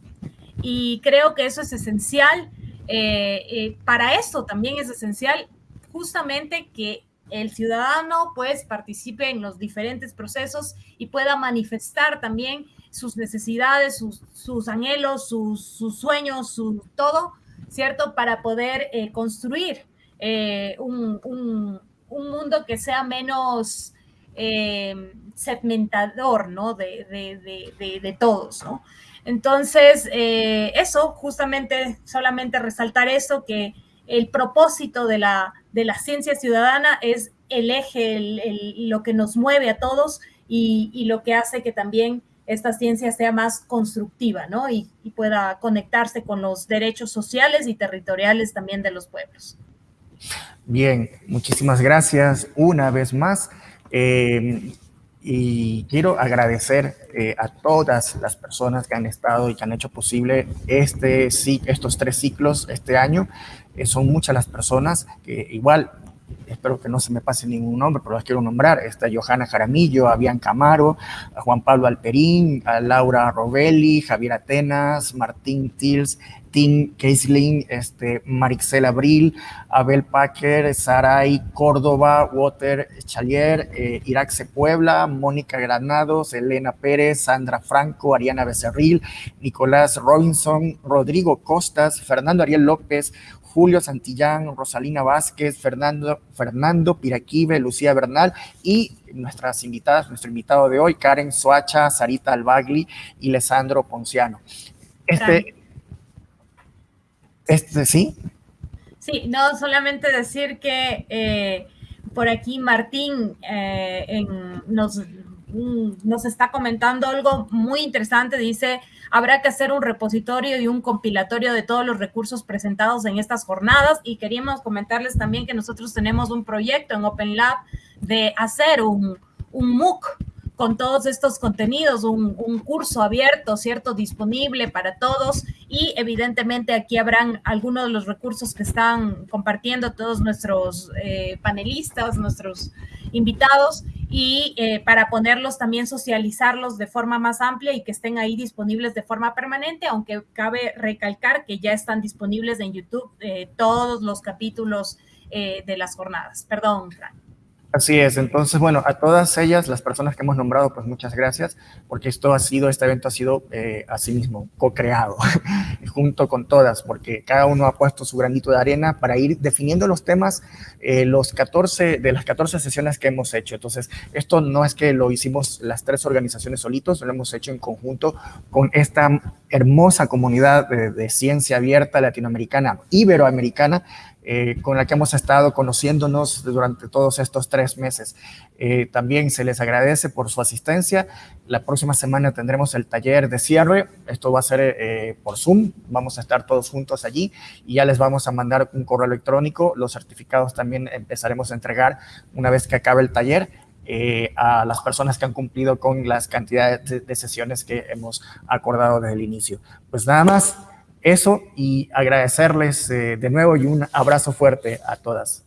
S2: Y creo que eso es esencial. Eh, eh, para eso también es esencial justamente que el ciudadano pues participe en los diferentes procesos y pueda manifestar también sus necesidades, sus, anhelos, sus, sueños, su todo, ¿cierto? Para poder eh, construir un, un, mundo que sea menos eh, segmentador, ¿no? De, de, todos, ¿no? Entonces, eh, eso, justamente, solamente resaltar eso, que el propósito de la, de la ciencia ciudadana es el eje, lo que nos mueve a todos y, lo que hace que también esta ciencia sea más constructiva, ¿no? Y, y, pueda conectarse con los derechos sociales y territoriales también de los pueblos.
S1: Bien, muchísimas gracias una vez más. Eh, y quiero agradecer eh, a todas las personas que han estado y que han hecho posible este, estos tres ciclos este año. Eh, son muchas las personas que igual espero que no se me pase ningún nombre, pero las quiero nombrar. Está Johanna Jaramillo, a Camaro, a Juan Pablo Alperín, a Laura Rovelli, Javier Atenas, Martín Tils, Tim Keisling, este, Marixel Abril, Abel Packer, Saray Córdoba, Water Chalier, eh, Iraxe Puebla, Mónica Granados, Elena Pérez, Sandra Franco, Ariana Becerril, Nicolás Robinson, Rodrigo Costas, Fernando Ariel López, Julio Santillán, Rosalina Vázquez, Fernando, Fernando Piraquive, Lucía Bernal y nuestras invitadas, nuestro invitado de hoy, Karen Soacha, Sarita Albagli y Lesandro Ponciano. Este, este, ¿sí?
S2: Sí, no, solamente decir que eh, por aquí Martín eh, nos, nos está comentando algo muy interesante, dice, habrá que hacer un repositorio y un compilatorio de todos los recursos presentados en estas jornadas y queríamos comentarles también que nosotros tenemos un proyecto en Open Lab de hacer un, un MOOC con todos estos contenidos, un, curso abierto, ¿cierto? Disponible para todos y evidentemente aquí habrán algunos de los recursos que están compartiendo todos nuestros eh, panelistas, nuestros invitados y eh, para ponerlos también socializarlos de forma más amplia y que estén ahí disponibles de forma permanente, aunque cabe recalcar que ya están disponibles en YouTube eh, todos los capítulos de las jornadas. Perdón, Frank.
S1: Así es, entonces, bueno, a todas ellas, las personas que hemos nombrado, pues muchas gracias, porque esto ha sido, este evento ha sido eh, así mismo co-creado, junto con todas, porque cada uno ha puesto su granito de arena para ir definiendo los temas, eh, los 14, de las 14 sesiones que hemos hecho. Entonces, esto no es que lo hicimos las tres organizaciones solitos, lo hemos hecho en conjunto con esta hermosa comunidad de ciencia abierta latinoamericana, iberoamericana, eh, con la que hemos estado conociéndonos durante todos estos tres meses. Eh, también se les agradece por su asistencia. La próxima semana tendremos el taller de cierre. Esto va a ser eh, por Zoom. Vamos a estar todos juntos allí y ya les vamos a mandar un correo electrónico. Los certificados también empezaremos a entregar una vez que acabe el taller. a las personas que han cumplido con las cantidades de, de sesiones que hemos acordado desde el inicio. Pues nada más, eso y agradecerles eh, de nuevo y un abrazo fuerte a todas.